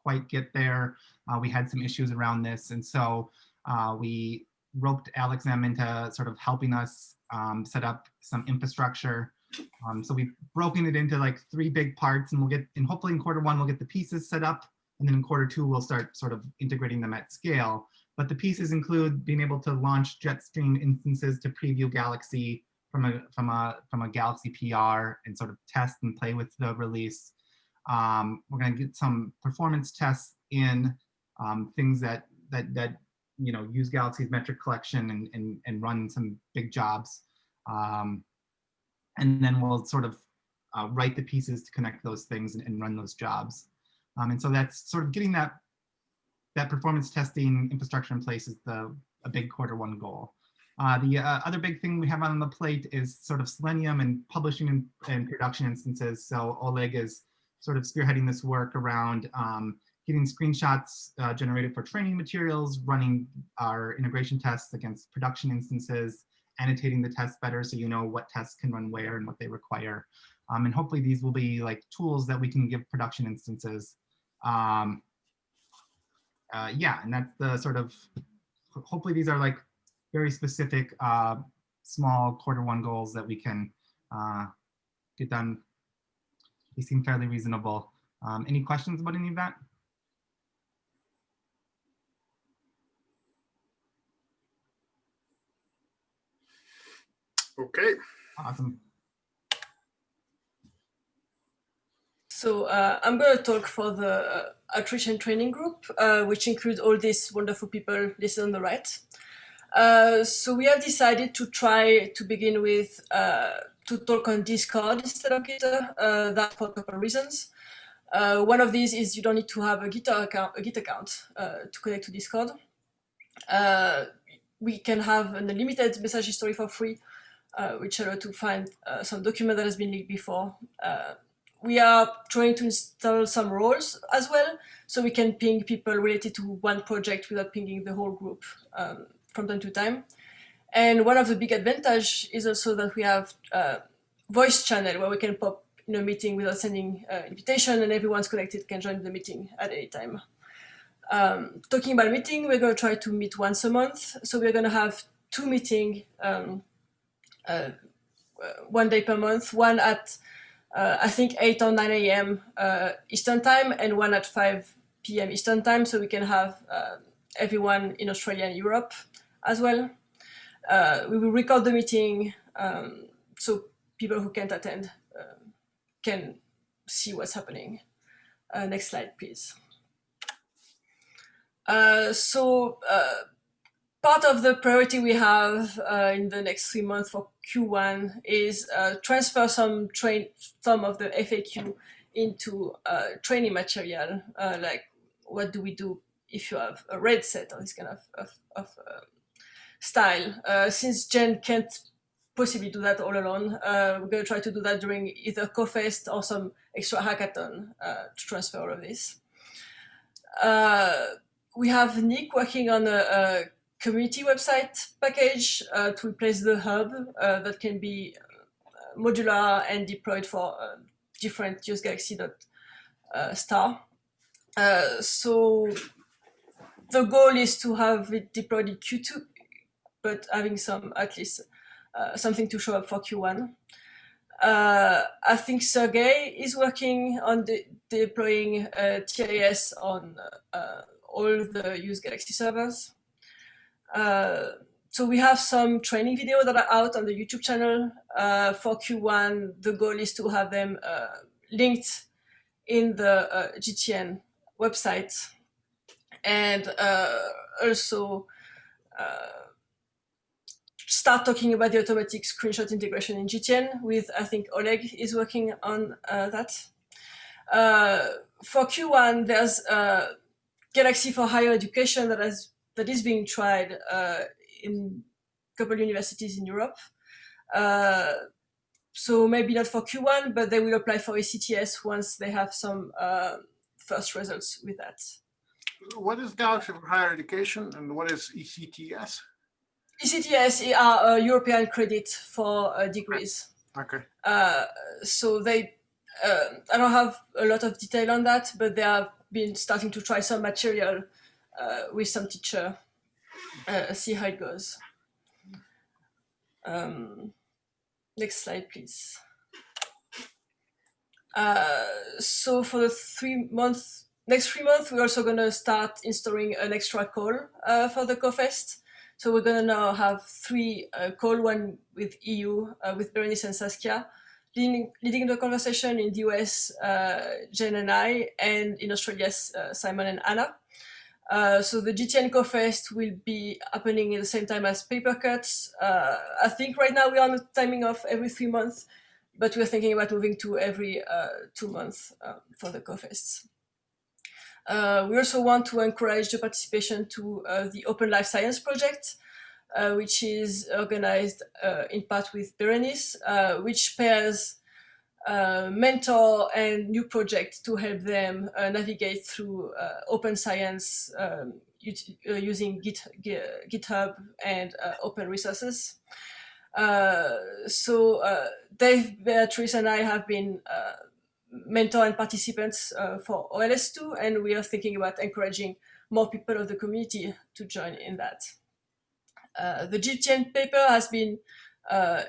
quite get there. Uh, we had some issues around this. And so uh, we roped Alex M into sort of helping us um, set up some infrastructure. Um, so we've broken it into like three big parts and we'll get, and hopefully in quarter one, we'll get the pieces set up. And then in quarter two, we'll start sort of integrating them at scale. But the pieces include being able to launch Jetstream instances to preview Galaxy from a from a from a Galaxy PR and sort of test and play with the release. Um, we're going to get some performance tests in um, things that that that you know use Galaxy's metric collection and and, and run some big jobs. Um, and then we'll sort of uh, write the pieces to connect those things and, and run those jobs. Um, and so that's sort of getting that that performance testing infrastructure in place is the a big quarter one goal. Uh, the uh, other big thing we have on the plate is sort of Selenium and publishing and, and production instances. So Oleg is sort of spearheading this work around um, getting screenshots uh, generated for training materials, running our integration tests against production instances, annotating the tests better so you know what tests can run where and what they require. Um, and hopefully these will be like tools that we can give production instances. Um, uh, yeah, and that's the sort of, hopefully these are like very specific uh, small quarter one goals that we can uh, get done. They seem fairly reasonable. Um, any questions about any of that? Okay. Awesome. So uh, I'm going to talk for the uh, outreach training group, uh, which includes all these wonderful people listed on the right. Uh, so we have decided to try to begin with uh, to talk on Discord instead of Gitter, uh, that for a couple of reasons. one of these is you don't need to have a Gitter account, a Git account to connect to Discord. we can have an unlimited message history for free, which allow to find some document that has been leaked before we are trying to install some roles as well, so we can ping people related to one project without pinging the whole group um, from time to time. And one of the big advantage is also that we have a voice channel where we can pop in a meeting without sending uh, invitation and everyone's connected can join the meeting at any time. Um, talking about meeting, we're going to try to meet once a month. So we're going to have two meetings, um, uh, one day per month, one at uh, I think 8 or 9 a.m. Uh, Eastern time and one at 5 p.m. Eastern time so we can have uh, everyone in Australia and Europe as well. Uh, we will record the meeting um, so people who can't attend uh, can see what's happening. Uh, next slide, please. so part of the priority we have uh, in the next three months for Q1 is uh, transfer some train some of the FAQ into uh, training material, uh, like what do we do if you have a red set or this kind of, of, of uh, style. Uh, since Jen can't possibly do that all alone, we're going to try to do that during either CoFest or some extra hackathon to transfer all of this. we have Nick working on a, a community website package uh, to replace the hub uh, that can be uh, modular and deployed for uh, different use galaxy uh, star. Uh, so the goal is to have it deployed in Q2, but having some at least something to show up for Q1. I think Sergey is working on de deploying TIaaS on all the use Galaxy servers. Uh, so we have some training videos that are out on the YouTube channel uh, for Q1. The goal is to have them uh, linked in the uh, GTN website and uh, also start talking about the automatic screenshot integration in GTN with, I think Oleg is working on that. for Q1, there's Galaxy for Higher Education that has that is being tried uh, in a couple universities in Europe. Uh, so maybe not for Q1, but they will apply for ECTS once they have some uh, first results with that. What is Galaxy for Higher Education and what is ECTS? ECTS are European credit for uh, degrees. Okay. Uh, so they, uh, I don't have a lot of detail on that, but they have been starting to try some material with some teacher, uh, see how it goes. Um, next slide, please. Uh, so for the three months, next three months, we're also going to start installing an extra call uh, for the CoFest. So we're going to now have three uh, call, one with EU, uh, with Berenice and Saskia, leading, leading the conversation in the US, uh, Jen and I, and in Australia, uh, Simon and Anna. Uh, so the GTN CoFest will be happening at the same time as Papercuts. Uh, I think right now we're on the timing of every three months, but we're thinking about moving to every uh, two months um, for the CoFests. Uh, we also want to encourage the participation to uh, the Open Life Science Project, which is organized in part with Berenice, which pairs uh, mentor and new project to help them uh, navigate through uh, open science um, uh, using Git, GitHub and uh, open resources. so Dave, Beatrice and I have been mentor and participants for OLS2 and we are thinking about encouraging more people of the community to join in that. the GTN paper has been uh,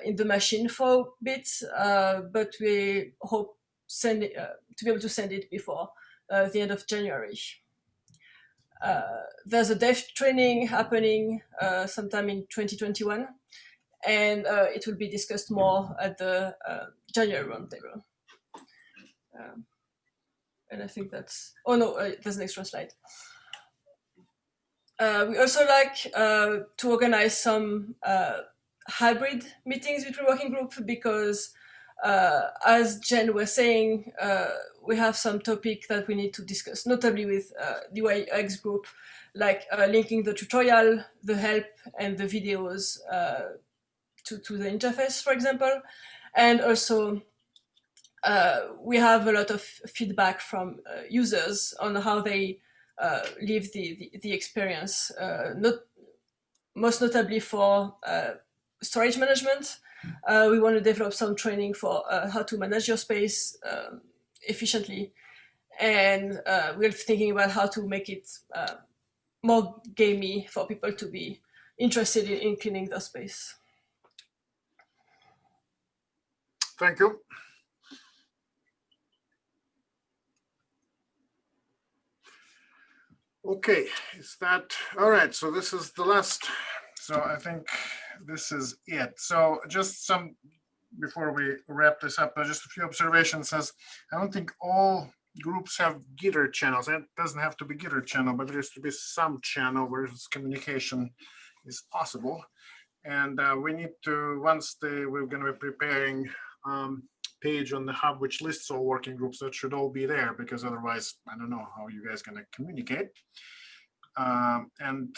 in the machine for a bit, uh, but we hope send it, uh, to be able to send it before the end of January. there's a dev training happening sometime in 2021 and uh, it will be discussed more at the uh, January roundtable. Um, and I think that's, oh no, uh, there's an extra slide. Uh, we also like uh, to organize some uh, hybrid meetings between working group because uh, as Jen was saying, uh, we have some topic that we need to discuss, notably with uh, the UX group, like linking the tutorial, the help, and the videos to, to the interface, for example. And also, we have a lot of feedback from users on how they uh, live the, the, the experience, uh, not, most notably for uh, storage management. Uh, we want to develop some training for uh, how to manage your space um, efficiently. And uh, we're thinking about how to make it more gamey for people to be interested in, in cleaning their space. Thank you. Okay, is that all right? So this is the last. So I think this is it. So just some before we wrap this up, uh, just a few observations. As I don't think all groups have Gitter channels. It doesn't have to be Gitter channel, but there has to be some channel where communication is possible. And uh, we need to once we're going to be preparing um, page on the hub which lists all working groups that should all be there because otherwise I don't know how you guys going to communicate. Um, and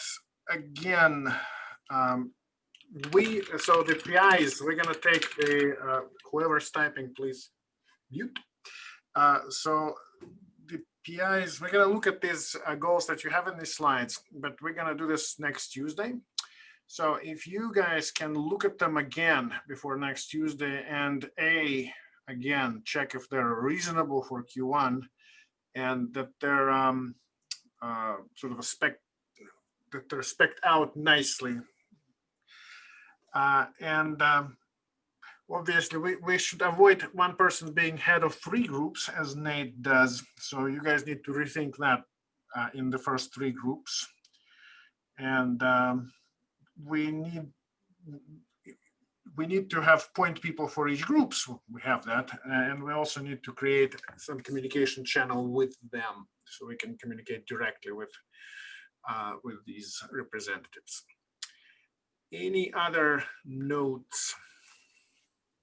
again, um, we so the PIs we're to take the uh, whoever's typing please mute. Uh, so the PIs we're to look at these uh, goals that you have in these slides, but we're to do this next Tuesday. So if you guys can look at them again before next Tuesday and a again, check if they're reasonable for Q1 and that they're um, uh, sort of a spec that they're spec out nicely. Uh, and um, obviously we, we should avoid one person being head of three groups as Nate does. So you guys need to rethink that uh, in the first three groups. And um, we need we need to have point people for each group. So we have that. And we also need to create some communication channel with them so we can communicate directly with, uh, with these representatives. Any other notes?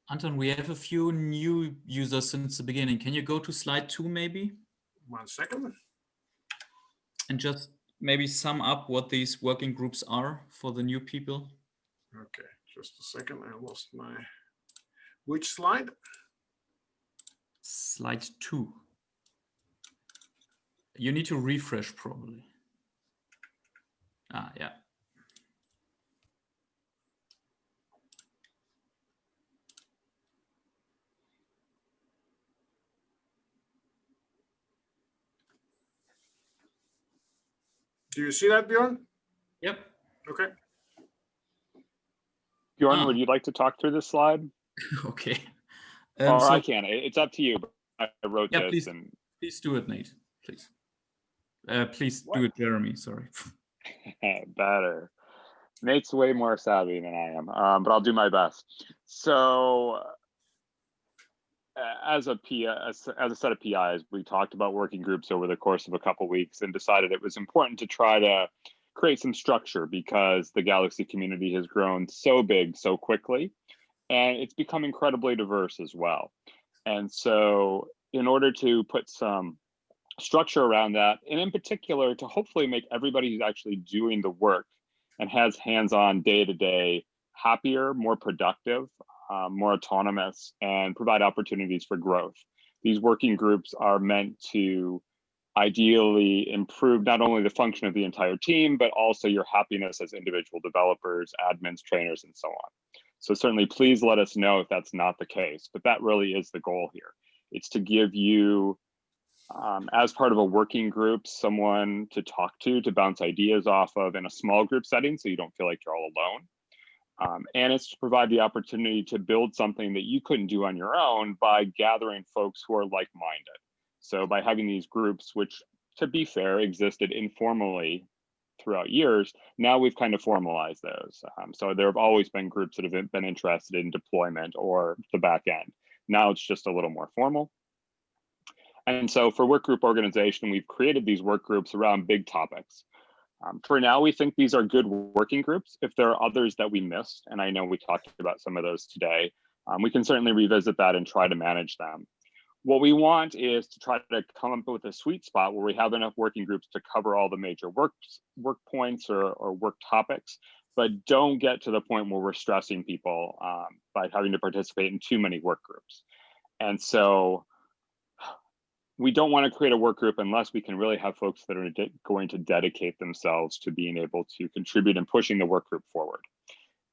Anton, we have a few new users since the beginning. Can you go to slide two maybe? One second. And just maybe sum up what these working groups are for the new people. Okay. Just a second, I lost my, which slide? Slide two. You need to refresh probably. Ah, yeah. Do you see that, Bjorn? Yep. Okay. Bjorn, would you like to talk through this slide? okay. Um, or so- I can. It- It's up to you. I wrote Yeah, this please, and please do it, Nate, please. Uh, please do it, Jeremy, sorry. better. Nate's way more savvy than I am, um, but I'll do my best. So, uh, as a P, as, as a set of PIs, we talked about working groups over the course of a couple weeks and decided it was important to try to create some structure because the Galaxy community has grown so big so quickly, and it's become incredibly diverse as well. And so, in order to put some structure around that, and in particular to hopefully make everybody who's actually doing the work and has hands-on day-to-day happier, more productive, uh, more autonomous, and provide opportunities for growth. These working groups are meant to ideally improve not only the function of the entire team, but also your happiness as individual developers, admins, trainers, and so on. So certainly please let us know if that's not the case, but that really is the goal here. It's to give you um, as part of a working group, someone to talk to, to bounce ideas off of in a small group setting so you don't feel like you're all alone. Um, and it's to provide the opportunity to build something that you couldn't do on your own by gathering folks who are like-minded. So by having these groups, which to be fair, existed informally throughout years. Now we've kind of formalized those. Um, so there have always been groups that have been interested in deployment or the back end. Now it's just a little more formal. And so for work group organization, we've created these work groups around big topics. Um, for now, we think these are good working groups. If there are others that we missed, and I know we talked about some of those today, um, we can certainly revisit that and try to manage them. What we want is to try to come up with a sweet spot where we have enough working groups to cover all the major work, work points or, or work topics, but don't get to the point where we're stressing people um, by having to participate in too many work groups. And so we don't want to create a work group unless we can really have folks that are going to dedicate themselves to being able to contribute and pushing the work group forward.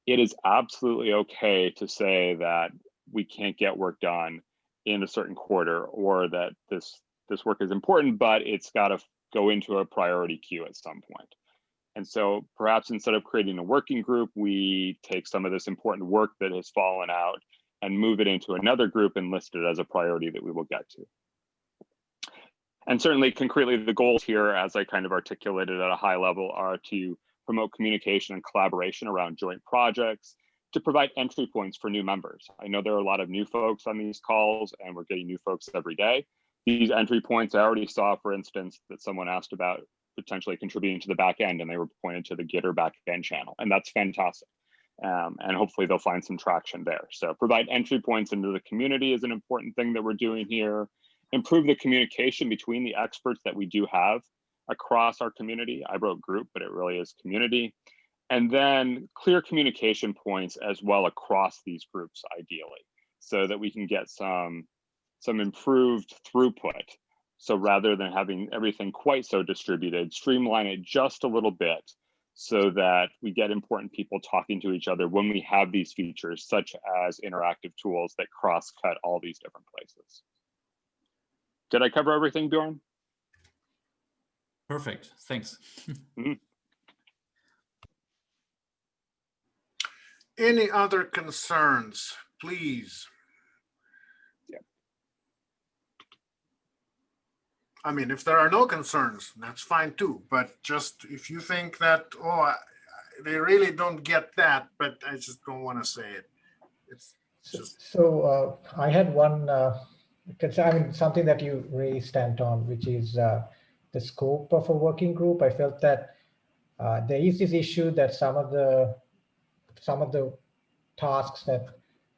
It is absolutely okay to say that we can't get work done in a certain quarter or that this this work is important, but it's got to go into a priority queue at some point. And so perhaps instead of creating a working group, we take some of this important work that has fallen out and move it into another group and list it as a priority that we will get to. And certainly concretely, the goals here, as I kind of articulated at a high level, are to promote communication and collaboration around joint projects, to provide entry points for new members. I know there are a lot of new folks on these calls and we're getting new folks every day. These entry points, I already saw, for instance, that someone asked about potentially contributing to the back end and they were pointed to the Gitter back end channel. And that's fantastic. Um, and hopefully they'll find some traction there. So provide entry points into the community is an important thing that we're doing here. Improve the communication between the experts that we do have across our community. I wrote group, but it really is community. And then clear communication points as well across these groups ideally so that we can get some some improved throughput. So rather than having everything quite so distributed streamline it just a little bit so that we get important people talking to each other when we have these features such as interactive tools that cross cut all these different places did i cover everything bjorn perfect thanks mm -hmm. Any other concerns, please? Yeah. I mean, if there are no concerns, that's fine too. But just if you think that, oh, I, they really don't get that, but I just don't want to say it. It's just. So uh, I had one uh, concern, I mean, something that you raised, Anton, which is uh, the scope of a working group. I felt that uh, there is this issue that some of the some of the tasks that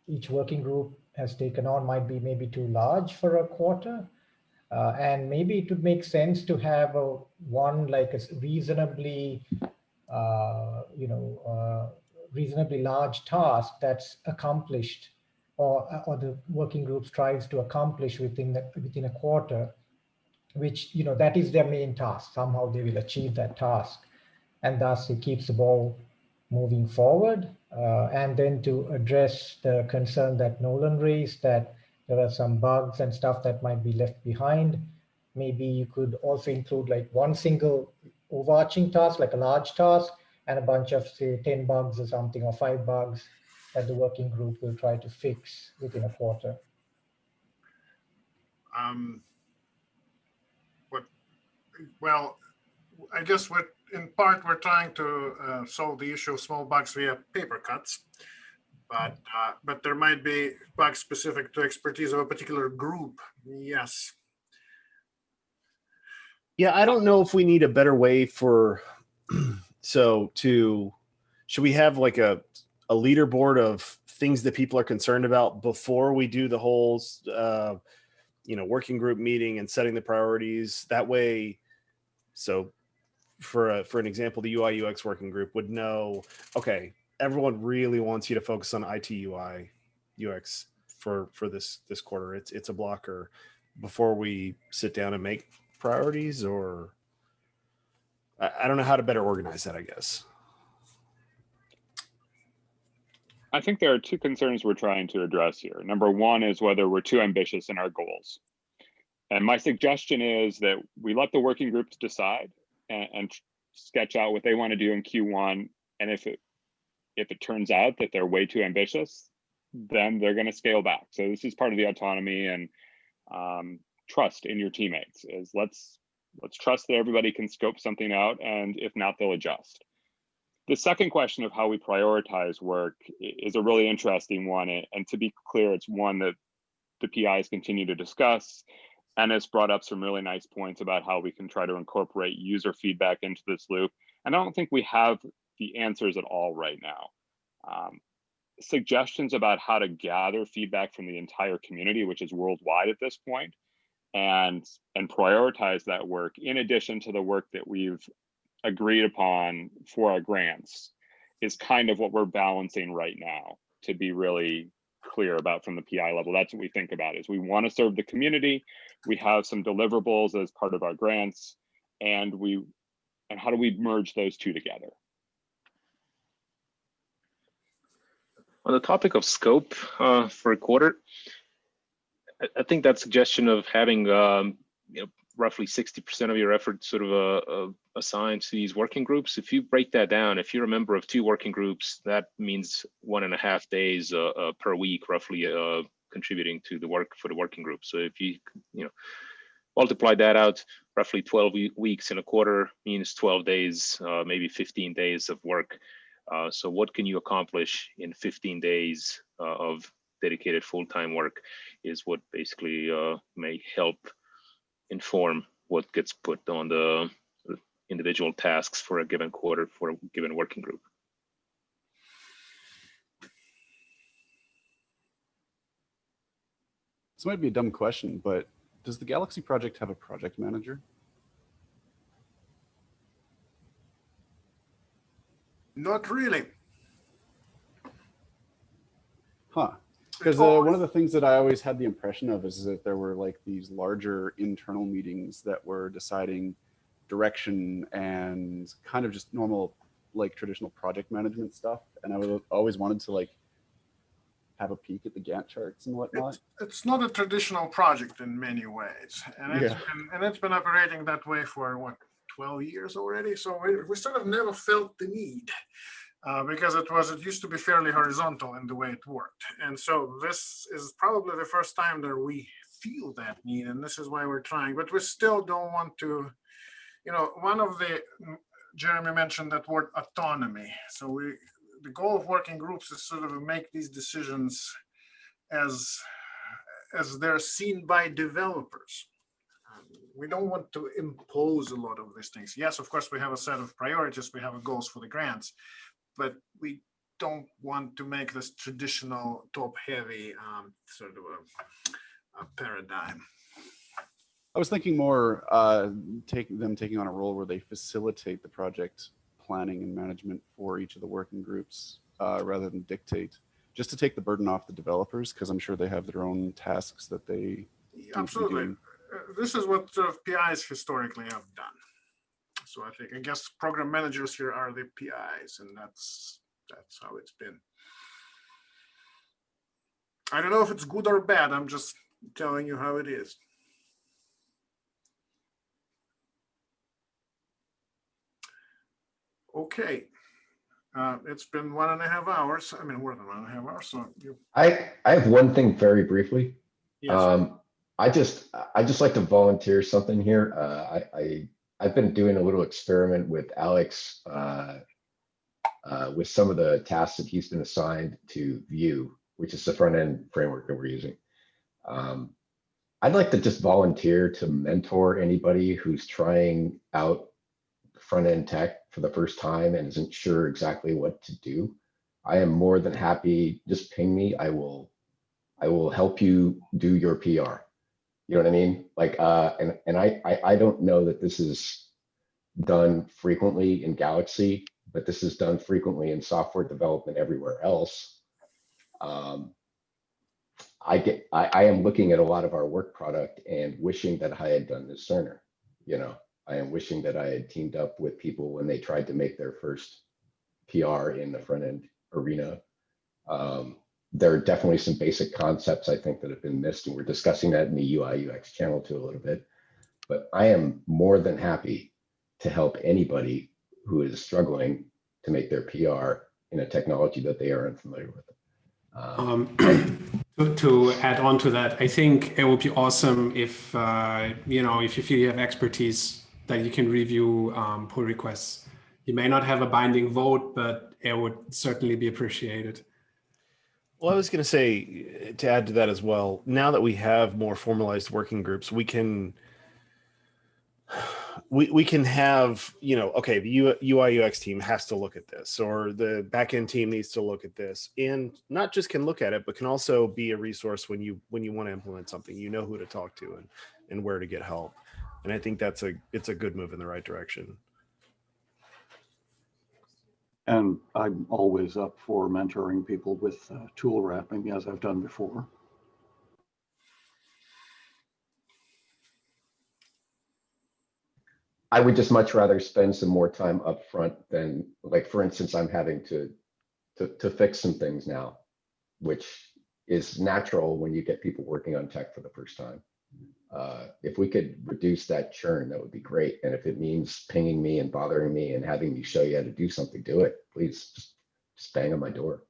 each working group has taken on might be maybe too large for a quarter. Uh, and maybe it would make sense to have a one like a reasonably, uh, you know, uh, reasonably large task that's accomplished or, or the working group strives to accomplish within the, within a quarter, which, you know, that is their main task. Somehow they will achieve that task. And thus it keeps the ball moving forward. Uh, and then to address the concern that Nolan raised that there are some bugs and stuff that might be left behind. Maybe you could also include like one single overarching task, like a large task, and a bunch of say 10 bugs or something, or five bugs that the working group will try to fix within a quarter. Um, what, well, I guess what in part, we're trying to uh, solve the issue of small bugs via paper cuts, but uh, but there might be bugs specific to expertise of a particular group. Yes. Yeah, I don't know if we need a better way for so to should we have like a a leaderboard of things that people are concerned about before we do the whole uh, you know working group meeting and setting the priorities that way so for a, for an example, the UI UX working group would know, okay, everyone really wants you to focus on IT UI UX for for this this quarter. It's it's a blocker before we sit down and make priorities, or I, I don't know how to better organize that. I guess. I think there are two concerns we're trying to address here. Number one is whether we're too ambitious in our goals. And my suggestion is that we let the working groups decide and, and sketch out what they want to do in Q1. And if it if it turns out that they're way too ambitious, then they're going to scale back. So this is part of the autonomy and um, trust in your teammates is let's let's trust that everybody can scope something out, and if not, they'll adjust. The second question of how we prioritize work is a really interesting one. And to be clear, it's one that the PIs continue to discuss. And it's brought up some really nice points about how we can try to incorporate user feedback into this loop. And I don't think we have the answers at all right now. Um, suggestions about how to gather feedback from the entire community, which is worldwide at this point, and and prioritize that work in addition to the work that we've agreed upon for our grants is kind of what we're balancing right now to be really clear about from the PI level. That's what we think about is we want to serve the community. We have some deliverables as part of our grants and we and how do we merge those two together? On the topic of scope uh, for a quarter, I, think that suggestion of having um, you know roughly 60% of your effort sort of uh, uh, assigned to these working groups. If you break that down, if you're a member of two working groups, that means one and a half days uh, uh per week, roughly uh, contributing to the work for the working group. So if you, you know, multiply that out, roughly 12 weeks in a quarter means 12 days, uh, maybe 15 days of work. so what can you accomplish in 15 days of dedicated full-time work is what basically may help inform what gets put on the individual tasks for a given quarter for a given working group. This might be a dumb question, but does the Galaxy project have a project manager? Not really. Huh. Because uh, one of the things that I always had the impression of is that there were like these larger internal meetings that were deciding direction and kind of just normal, like traditional project management stuff. And I would always wanted to like have a peek at the Gantt charts and whatnot. It's, it's not a traditional project in many ways. And it's, yeah. been, and it's been operating that way for what, 12 years already. So we, we sort of never felt the need uh, because it was it used to be fairly horizontal in the way it worked. And so this is probably the first time that we feel that need, and this is why we're trying. But we still don't want to, you know, one of the Jeremy mentioned that word autonomy. So we the goal of working groups is sort of make these decisions as as they're seen by developers. We don't want to impose a lot of these things. Yes, of course, we have a set of priorities. We have goals for the grants, but we don't want to make this traditional top heavy um, sort of a, a, paradigm. I was thinking more uh, taking them taking on a role where they facilitate the project planning and management for each of the working groups uh, rather than dictate, just to take the burden off the developers because I'm sure they have their own tasks that they absolutely. Uh, this is what sort of PIs historically have done. So I think, I guess program managers here are the PIs and that's, that's how it's been. I don't know if it's good or bad. I'm just telling you how it is. Okay. Uh, it's been one and a half hours. I mean, more than one and a half hours. So you. I I have one thing very briefly. Yes. Um, I just I just like to volunteer something here. Uh, I, I I've been doing a little experiment with Alex uh, uh, with some of the tasks that he's been assigned to Vue, which is the front end framework that we're using. Um, I'd like to just volunteer to mentor anybody who's trying out front end tech for the first time and isn't sure exactly what to do. I am more than happy. Just ping me. I will, I will help you do your PR. You know what I mean? Like, uh, and and I, I I don't know that this is done frequently in Galaxy, but this is done frequently in software development everywhere else. Um, I get I, I am looking at a lot of our work product and wishing that I had done this sooner. You know, I am wishing that I had teamed up with people when they tried to make their first PR in the front end arena. Um, there are definitely some basic concepts I think that have been missed, and we're discussing that in the UI UX channel too a little bit. But I am more than happy to help anybody who is struggling to make their PR in a technology that they are unfamiliar with. Um, to, to add on to that, I think it would be awesome if, uh, you know, if you feel you have expertise that you can review um, pull requests. You may not have a binding vote, but it would certainly be appreciated. Well, I was going to say eh, to add to that as well. Now that we have more formalized working groups, we can we we can have you know okay the UI UX team has to look at this or the backend team needs to look at this and not just can look at it but can also be a resource when you when you want to implement something you know who to talk to and and where to get help and I think that's a it's a good move in the right direction. And I'm always up for mentoring people with uh, tool wrapping as I've done before. I would just much rather spend some more time up front than, like, for instance, I'm having to, to, to fix some things now, which is natural when you get people working on tech for the first time. Uh, if we could reduce that churn, that would be great. And if it means pinging me and bothering me and having me show you how to do something, do it. Please just, just bang on my door.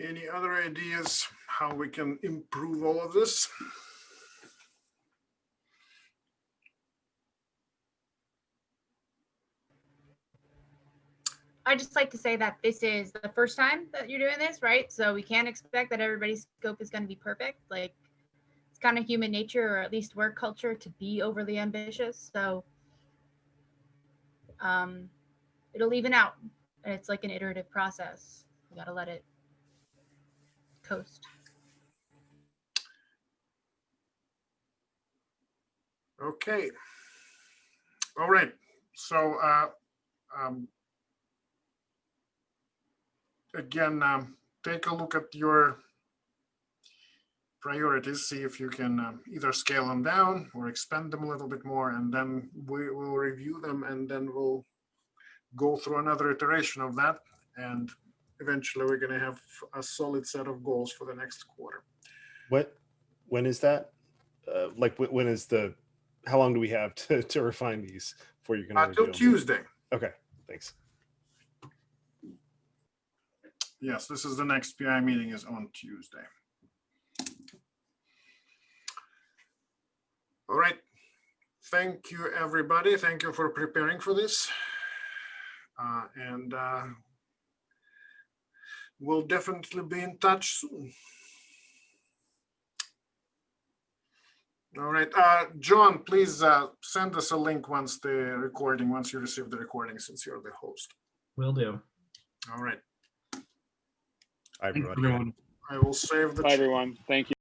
Any other ideas how we can improve all of this? I just like to say that this is the first time that you're doing this, right? So we can't expect that everybody's scope is going to be perfect. Like it's kind of human nature, or at least work culture, to be overly ambitious. So um, it'll even out. And it's like an iterative process. You got to let it coast. Okay. All right. So uh, um, again, um, take a look at your priorities, see if you can um, either scale them down or expand them a little bit more, and then we will review them and then we'll go through another iteration of that. And eventually we're going to have a solid set of goals for the next quarter. What, when is that? Uh, like when is the, how long do we have to, to refine these before you're going to? Until Tuesday. Okay, thanks. Yes, this is the next PI meeting is on Tuesday. All right. Thank you, everybody. Thank you for preparing for this. Uh, and uh, we'll definitely be in touch soon. All right, uh, John, please uh, send us a link once the recording, once you receive the recording, since you're the host. Will do. All right. Hi, everybody. everyone. I will save the. Bye, everyone. Thank you.